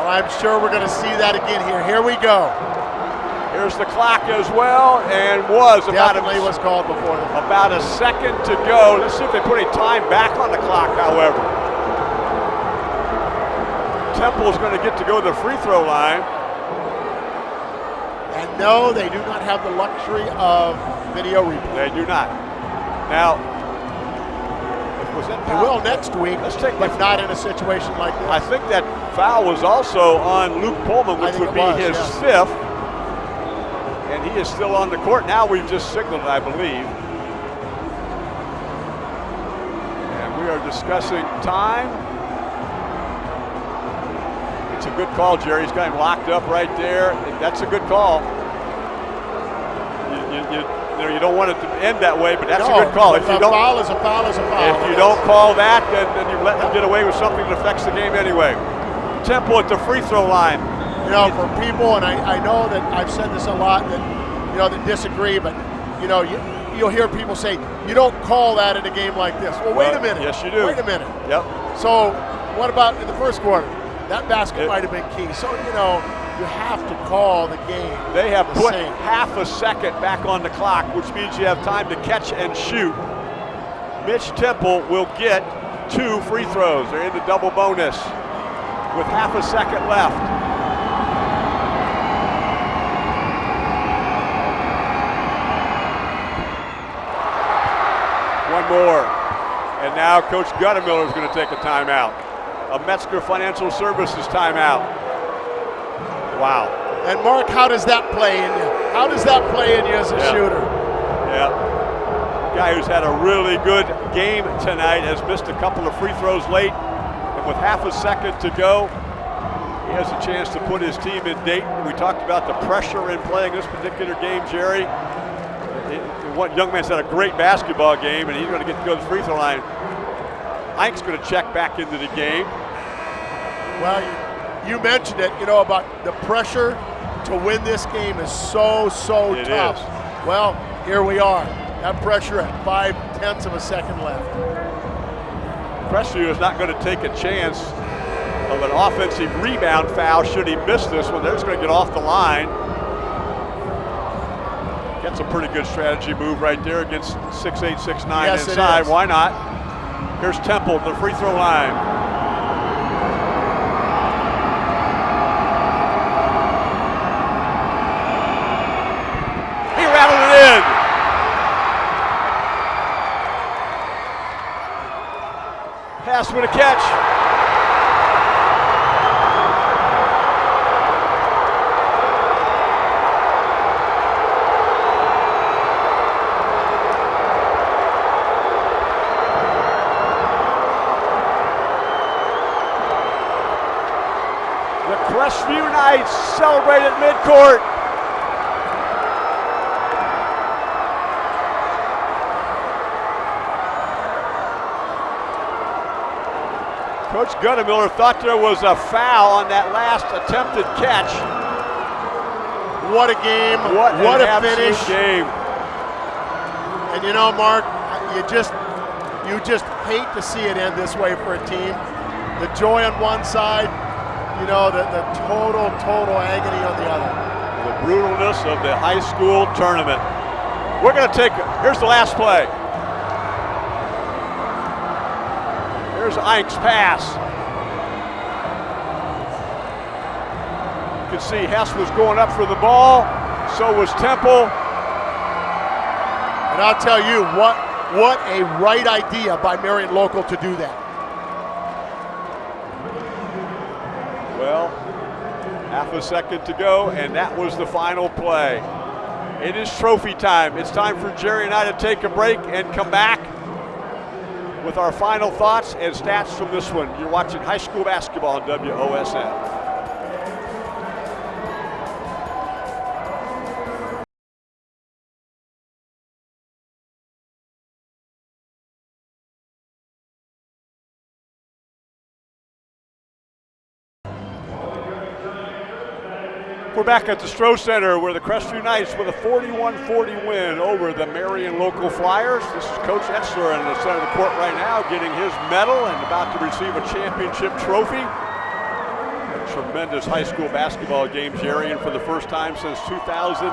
Well, I'm sure we're going to see that again here. Here we go. Here's the clock as well, and was about a, was called before the about a second to go. Let's see if they put any time back on the clock, however. Temple is going to get to go to the free throw line. And no, they do not have the luxury of video replay. They do not. Now, was that They will next week, Let's take but not in a situation like this. I think that foul was also on Luke Pullman, which would be was, his yes. fifth. And he is still on the court. Now we've just signaled, I believe. And we are discussing time. It's a good call, Jerry. He's got him locked up right there. That's a good call. You, you, you, you know, you don't want it to end that way, but that's no, a good call. If you don't, foul is a foul is a foul. if you don't call that, then, then you let them get away with something that affects the game anyway. Temple at the free throw line. you know, for people, and I, I know that I've said this a lot that you know that disagree, but you know, you, you'll hear people say, you don't call that in a game like this. Well, wait a minute. yes, you do. Wait a minute. Yep. So, what about in the first quarter? That basket It- might have been key. So, you know, you have to call the game. They have the put same. half a second back on the clock, which means you have time to catch and shoot. Mitch Temple will get two free throws. They're in the double bonus with half a second left. One more. And now Coach Goettemoeller is going to take a timeout. A Metzger Financial Services timeout. Wow. And Mark, how does that play in you? How does that play in you as a Yeah. shooter? Yeah. Guy who's had a really good game tonight has missed a couple of free throws late. And with half a second to go, he has a chance to put his team in Dayton. We talked about the pressure in playing this particular game, Jerry. One young man's had a great basketball game, and he's going to get to go to the free throw line. Ike's going to check back into the game. Well, you, you mentioned it, you know, about the pressure to win this game is so, so It tough. is. Well, here we are. That pressure at five tenths of a second left. Crestview is not going to take a chance of an offensive rebound foul should he miss this one. They're just going to get off the line. That's a pretty good strategy move right there against 6'8", 6'9", Yes, inside. Why not? Here's Temple, the free throw line. He rattled it in. Pass with a catch. The Crestview Knights celebrate at midcourt. Coach Goettemoeller thought there was a foul on that last attempted catch. What a game. What, what a finish. game. And you know, Mark, you just you just hate to see it end this way for a team. The joy on one side, you know, the, the total, total agony on the other. The brutalness of the high school tournament. We're going to take, here's the last play. Here's Ike's pass. See Hess was going up for the ball. So was Temple. And I'll tell you what what a right idea by Marion Local to do that. Well, half a second to go, and that was the final play. It is trophy time. It's time for Jerry and I to take a break and come back with our final thoughts and stats from this one. You're watching high school basketball on WOSN. We're back at the Stroh Center where the Crestview Knights with a 41-40 win over the Marion Local Flyers. This is Coach Etzler in the center of the court right now getting his medal and about to receive a championship trophy. A tremendous high school basketball game, Jerry, and for the first time since 2019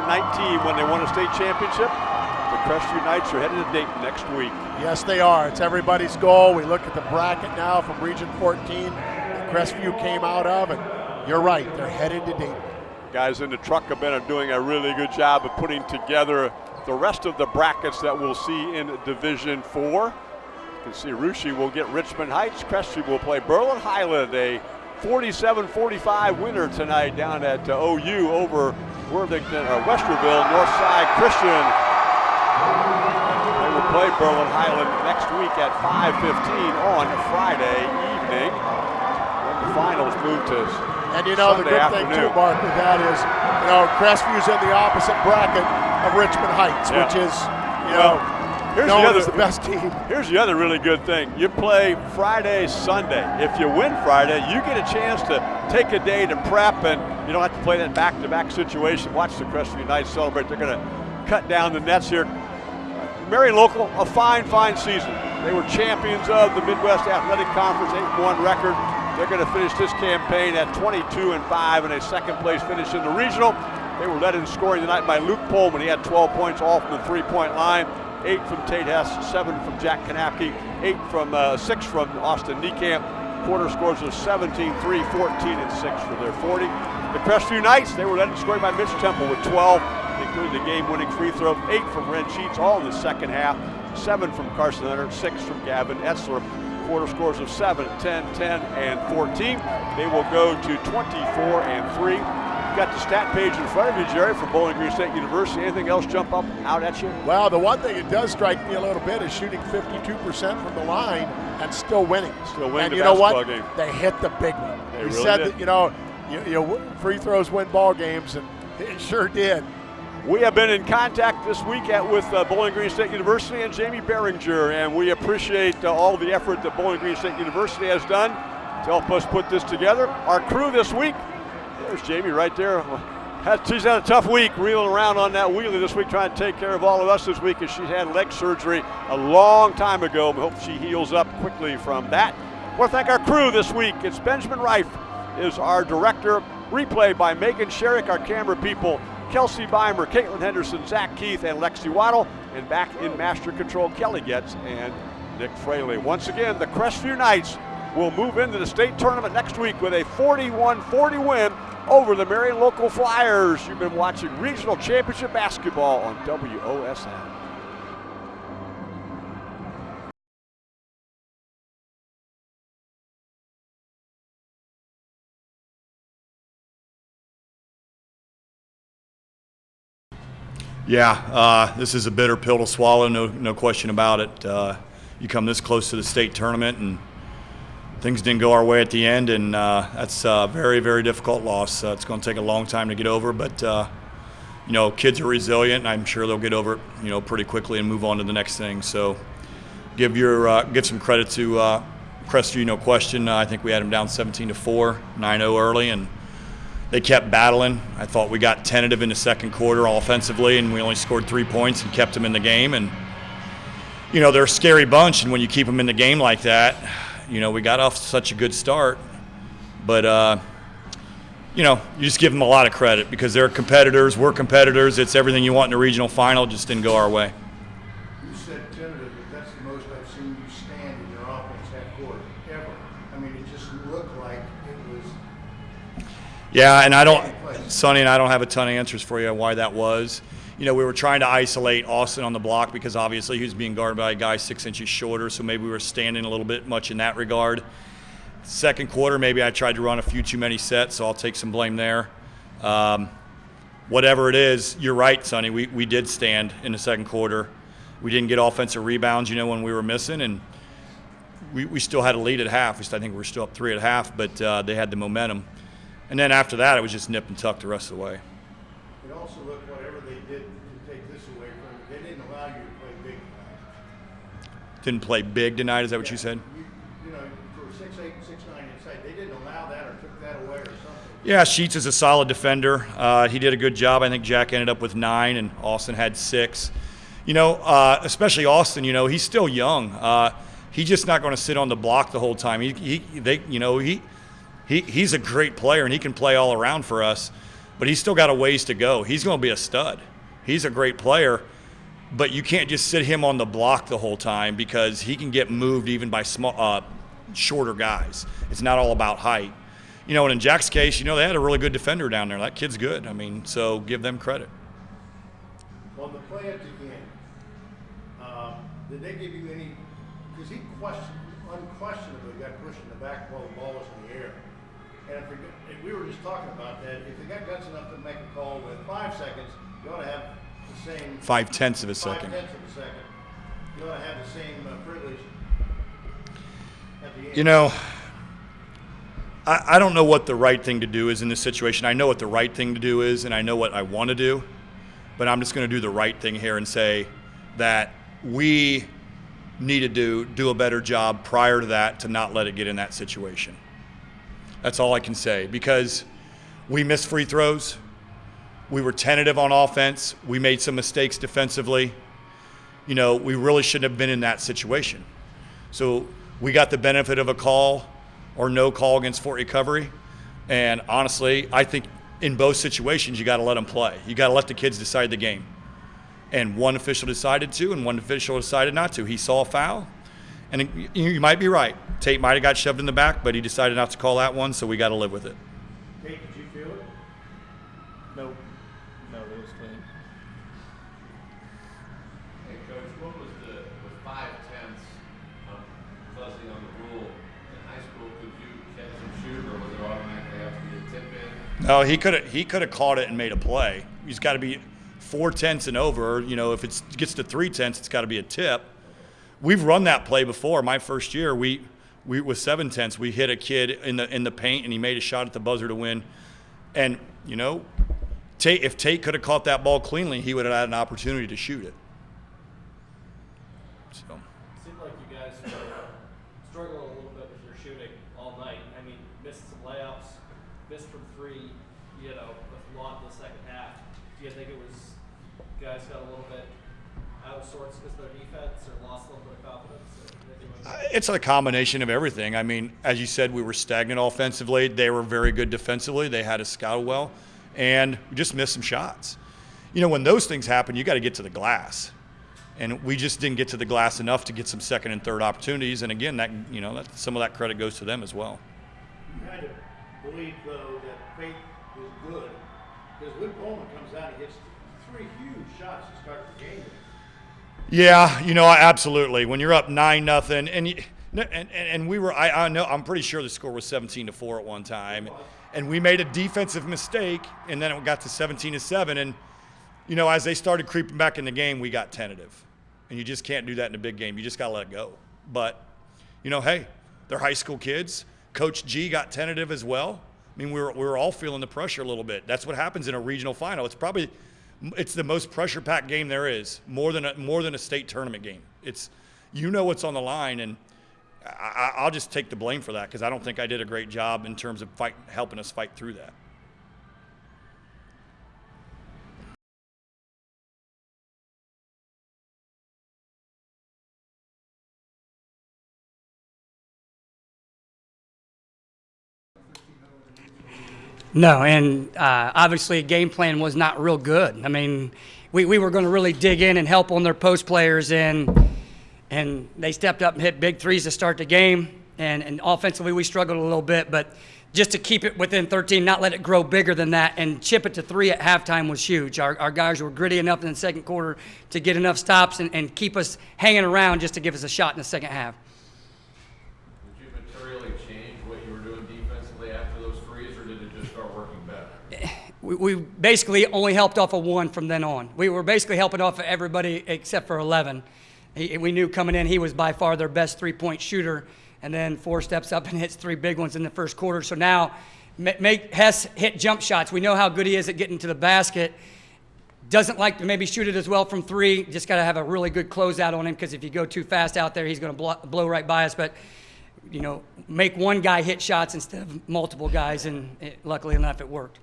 when they won a state championship, the Crestview Knights are headed to Dayton next week. Yes, they are. It's everybody's goal. We look at the bracket now from Region 14 that Crestview came out of, and you're right, they're headed to Dayton. Guys in the truck have been doing a really good job of putting together the rest of the brackets that we'll see in Division Four. You can see Russia will get Richmond Heights. Crestview will play Berlin Hiland, a 47-45 winner tonight down at uh, OU over Worthington or Westerville, Northside Christian. They will play Berlin Hiland next week at 5:15 on Friday evening. When the finals move to And you know, the Sunday good thing too, Mark, with that is, you know, Crestview's in the opposite bracket of Richmond Heights, Yeah. which is, you Well, know, here's the other the best team. Here's the other really good thing. You play Friday, Sunday. If you win Friday, you get a chance to take a day to prep and you don't have to play that back-to-back situation. Watch the Crestview Knights celebrate. They're going to cut down the nets here. Marion Local, a fine, fine season. They were champions of the Midwest Athletic Conference, 8-1 record. They're going to finish this campaign at 22 and 5 and a second place finish in the regional. They were led in scoring tonight by Luke Pullman. He had 12 points from the three-point line, eight from Tate Hess, seven from Jack Knapke, eight from uh, six from Austin Niekamp. Quarter scores of 17, 3, 14, and 6 for their 40. The Crestview Knights, they were led in scoring by Mitch Temple with 12 including the game-winning free throw, eight from Ren Sheets, all in the second half, seven from Carson Hunter, six from Gavin Etzler. Quarter scores of 7, 10, 10, and 14. They will go to 24 and 3. You've got the stat page in front of you, Jerry, from Bowling Green State University. Anything else jump up out at you? Well, the one thing that does strike me a little bit is shooting 52% from the line and still winning. Still winning and you know what? game. They hit the big one. They he really said did. that, you know, you, you know, free throws win ball games, and it sure did. We have been in contact this week at, with uh, Bowling Green State University and Jamie Behringer, and we appreciate uh, all the effort that Bowling Green State University has done to help us put this together. Our crew this week, there's Jamie right there. She's had a tough week reeling around on that wheelie this week, trying to take care of all of us this week as she had leg surgery a long time ago. We hope she heals up quickly from that. I want to thank our crew this week. It's Benjamin Reif is our director. Replay by Megan Sherrick, our camera people. Kelsey Beimer, Caitlin Henderson, Zach Keith, and Lexi Waddle. And back in master control, Kelly Getz and Nick Fraley. Once again, the Crestview Knights will move into the state tournament next week with a 41-40 win over the Marion Local Flyers. You've been watching Regional Championship Basketball on WOSN. Yeah, uh, this is a bitter pill to swallow, no, no question about it. Uh, you come this close to the state tournament, and things didn't go our way at the end, and uh, that's a very, very difficult loss. Uh, it's going to take a long time to get over, but uh, you know, kids are resilient, and I'm sure they'll get over it, you know, pretty quickly and move on to the next thing. So, give your uh, give some credit to Crestview, no question. I think we had them down 17 to four, 9-0 early, and they kept battling. I thought we got tentative in the second quarter offensively, and we only scored three points and kept them in the game. And you know they're a scary bunch, and when you keep them in the game like that, you know we got off such a good start, but uh, you know you just give them a lot of credit because they're competitors. We're competitors. It's everything you want in a regional final. Just didn't go our way. You said tentative, but that's the most I've seen you stand in your offense that court ever. I mean, it just looked like it was. Yeah, and I don't, Sonny, and I don't have a ton of answers for you on why that was. You know, we were trying to isolate Austin on the block because obviously he was being guarded by a guy six inches shorter, so maybe we were standing a little bit much in that regard. Second quarter, maybe I tried to run a few too many sets, so I'll take some blame there. Um, whatever it is, you're right, Sonny. We, we did stand in the second quarter. We didn't get offensive rebounds, you know, when we were missing, and we, we still had a lead at half. I think we were still up three at half, but uh, they had the momentum. And then after that, it was just nip and tuck the rest of the way. It also looked whatever they did to take this away from you, they didn't allow you to play big tonight. Didn't play big tonight, is that what you said? You, you know, for six eight, six nine inside, they didn't allow that or took that away or something. Yeah, Sheets is a solid defender. Uh, he did a good job. I think Jack ended up with nine, and Austin had six. You know, uh, especially Austin. You know, he's still young. Uh, he's just not going to sit on the block the whole time. He, he they, you know, he, he, he's a great player, and he can play all around for us. But he's still got a ways to go. He's going to be a stud. He's a great player, but you can't just sit him on the block the whole time because he can get moved even by small, uh, shorter guys. It's not all about height. You know, and in Jack's case, you know, they had a really good defender down there. That kid's good. I mean, so give them credit. On the play at the end, um, did they give you any, because he question, unquestionably got pushed in the back while the ball was in the air. And if we, and we were just talking about that, if they got guts enough to make a call with five seconds, you ought to have the same. Five tenths of a second. Five tenths of a second. You ought to have the same uh, privilege at the end. You know, I, I don't know what the right thing to do is in this situation. I know what the right thing to do is, and I know what I want to do, but I'm just going to do the right thing here and say that we need to do do a better job prior to that to not let it get in that situation. That's all I can say because we missed free throws. We were tentative on offense. We made some mistakes defensively. you know, we really shouldn't have been in that situation. So we got the benefit of a call or no call against Fort Recovery. And honestly, I think in both situations, you got to let them play. You got to let the kids decide the game. And one official decided to, and one official decided not to. He saw a foul, and you might be right. Tate might have got shoved in the back, but he decided not to call that one, so we got to live with it. Tate, did you feel it? No, no, it was clean. Hey, Coach, what was the, with five tenths um, fuzzy on the rule in high school, could you catch and shoot, or was it automatically have to be a tip in? No, he could have he could have caught it and made a play. He's got to be four tenths and over. You know, if it gets to three tenths, it's got to be a tip. We've run that play before. My first year, we we with seven tenths, we hit a kid in the in the paint and he made a shot at the buzzer to win. And you know, Tate if Tate could have caught that ball cleanly, he would have had an opportunity to shoot it. So. Seemed like you guys were struggling a little bit with your shooting all night. I mean, missed some layups, missed from three, you know, with a lot in the second half. Do you think it was guys got a little bit out of sorts because of their defense or lost a little bit of confidence? Or anything like It's a combination of everything. I mean, as you said, we were stagnant offensively. They were very good defensively. They had us scouted well, and we just missed some shots. You know, when those things happen, you got to get to the glass, and we just didn't get to the glass enough to get some second and third opportunities. And again, that you know, that, some of that credit goes to them as well. You believe, though, that Fate was good, because when Coleman comes out, he hits three huge shots to start the game. Yeah, you know, absolutely. When you're up nine nothing, and, and and we were, I, I know, I'm pretty sure the score was 17 to four at one time, and we made a defensive mistake, and then it got to 17 to seven, and you know, as they started creeping back in the game, we got tentative, and you just can't do that in a big game. You just got to let go. But you know, hey, they're high school kids. Coach G got tentative as well. I mean, we were, we were all feeling the pressure a little bit. That's what happens in a regional final. It's probably it's the most pressure packed game there is, more than a, more than a state tournament game. It's you know what's on the line, and I, I'll just take the blame for that because I don't think I did a great job in terms of fight, helping us fight through that. No, and uh, obviously, game plan was not real good. I mean, we, we were going to really dig in and help on their post players, and and they stepped up and hit big threes to start the game. And, and offensively, we struggled a little bit, but just to keep it within 13, not let it grow bigger than that, and chip it to three at halftime was huge. Our, our guys were gritty enough in the second quarter to get enough stops and, and keep us hanging around just to give us a shot in the second half. Did you materially change what you were doing defensively after those threes, or did it just start working better? We, basically only helped off of one from then on. We were basically helping off of everybody except for 11. He, we knew coming in he was by far their best three point shooter, and then four steps up and hits three big ones in the first quarter. So now, make Hess hit jump shots. We know how good he is at getting to the basket. Doesn't like to maybe shoot it as well from three. Just got to have a really good closeout on him because if you go too fast out there, he's going to blow, blow right by us. But you know, make one guy hit shots instead of multiple guys, and it, luckily enough, it worked.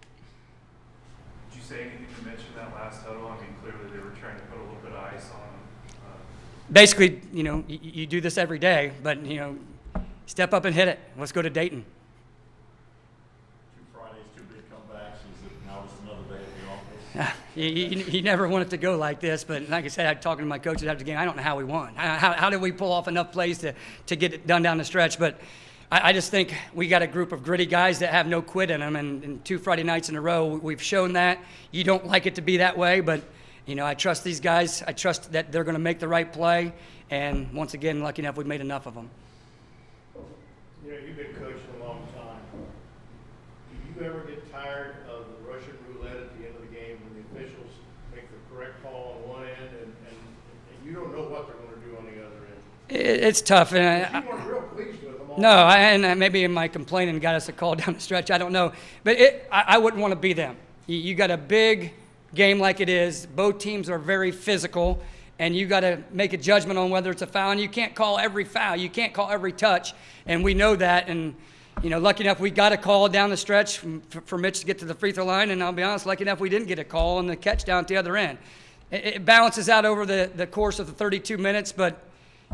Did say anything to mention that last huddle? I mean, clearly they were trying to put a little bit of ice on them. Uh, basically, you know, you, you do this every day, but you know, step up and hit it. Let's go to Dayton. Two Fridays, two big comebacks. Is it now just another day at the office? You, you, you never want it to go like this, but like I said, I'm talking to my coaches after the game. I don't know how we won. How, how, how did we pull off enough plays to, to get it done down the stretch? But I, I just think we got a group of gritty guys that have no quit in them, and, and two Friday nights in a row, we've shown that. You don't like it to be that way, but you know, I trust these guys. I trust that they're going to make the right play, and once again, lucky enough, we've made enough of them. You know, you've been coaching a long time. Do you ever get tired of the Russian roulette at the end of the game when the officials make the correct call on one end and, and, and you don't know what they're gonna do on the other end? It, it's tough, and I, No, I, and uh, maybe in my complaining got us a call down the stretch. I don't know, but it, I, I wouldn't want to be them. You, you got a big game like it is. Both teams are very physical, and you got to make a judgment on whether it's a foul. And you can't call every foul. You can't call every touch, and we know that. And you know, lucky enough we got a call down the stretch for, for Mitch to get to the free throw line, and I'll be honest, lucky enough we didn't get a call on the catch down at the other end. it, it balances out over the, the course of the 32 minutes, but,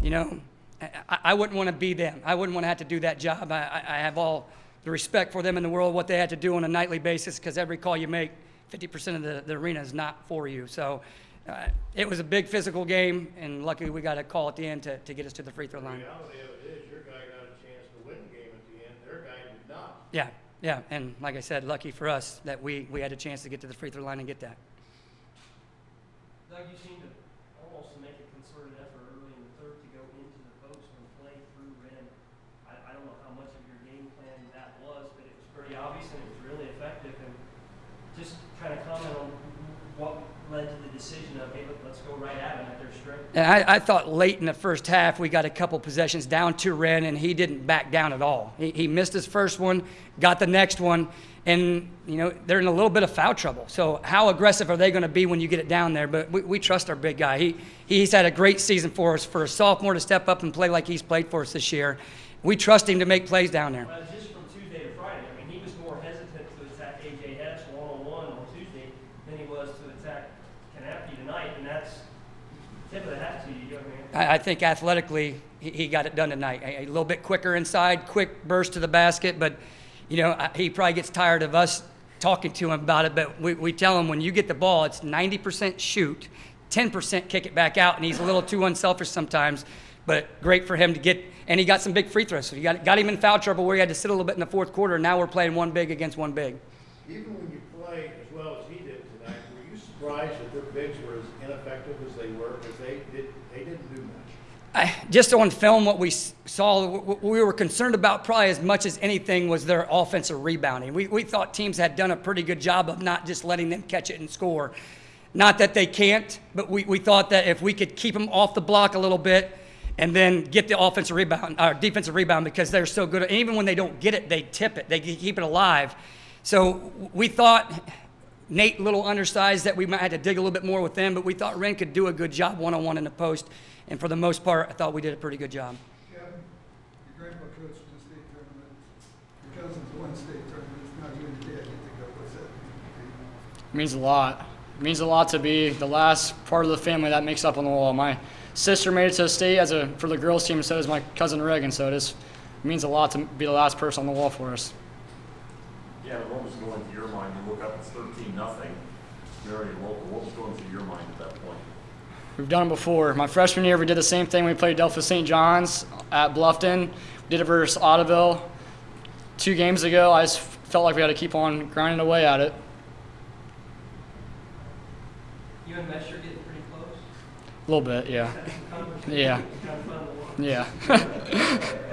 you know, I, I wouldn't want to be them. I wouldn't want to have to do that job. I, I I have all the respect for them in the world, what they had to do on a nightly basis, because every call you make, 50% of the, the arena is not for you. So uh, it was a big physical game, and luckily we got a call at the end to, to get us to the free throw The line. reality of it is, your guy got a chance to win the game at the end, their guy did not. Yeah, yeah, and like I said, lucky for us that we, we had a chance to get to the free throw line and get that. Doug, you seem to almost make a concerted effort early in the third to go into the post and play through Ren. I, I don't know how much of your game plan that was, but it was pretty obvious and it was really effective. And just kind of comment on what led to the decision of, hey, let- let's go right at them at their strength. And I, I thought late in the first half we got a couple possessions down to Ren, and he didn't back down at all. He, he missed his first one, got the next one, and you know they're in a little bit of foul trouble. So how aggressive are they going to be when you get it down there? But we, we trust our big guy. He he's had a great season for us. For a sophomore to step up and play like he's played for us this year, we trust him to make plays down there. Well, just from Tuesday to Friday, I mean, he was more hesitant to attack AJ Hess one-on-one on Tuesday than he was to attack Knapke tonight, and that's tip of the hat to you. I I, think athletically, he, he got it done tonight. A, a little bit quicker inside, quick burst to the basket, but you know I- he probably gets tired of us talking to him about it. But we, we tell him when you get the ball, it's 90% shoot, 10% kick it back out, and he's a little too unselfish sometimes. But great for him to get, and he got some big free throws. So you got got him in foul trouble where he had to sit a little bit in the fourth quarter. And now we're playing one big against one big. Even when you play as well as he did tonight, were you surprised that their bigs were as ineffective as they were? Because they did, they didn't do much. I, just on film, what we saw, what we were concerned about probably as much as anything was their offensive rebounding. We, we thought teams had done a pretty good job of not just letting them catch it and score. Not that they can't, but we, we thought that if we could keep them off the block a little bit and then get the offensive rebound, or defensive rebound, because they're so good. And even when they don't get it, they tip it, they keep it alive. So we thought Nate, little undersized, that we might have to dig a little bit more with them, but we thought Ren could do a good job one on one in the post. And for the most part, I thought we did a pretty good job. Kevin, your grandpa coached in the state tournament. Your cousins won state tournaments. Now you and your dad get to go. What's that mean to? It means a lot. It means a lot to be the last part of the family that makes up on the wall. My sister made it to the state as a for the girls team, so does my cousin Reagan. So it is it means a lot to be the last person on the wall for us. Yeah, what was going through your mind? You look up, it's thirteen, nothing. You're already local. What was going through your mind at that point? We've done it before. My freshman year, we did the same thing. We played Delphos St. John's at Bluffton. We did it versus Audubon two games ago. I just felt like we had to keep on grinding away at it. you and Mesh are getting pretty close. A little bit, yeah. Had some conversations. Yeah. Kind of fun to watch. Yeah.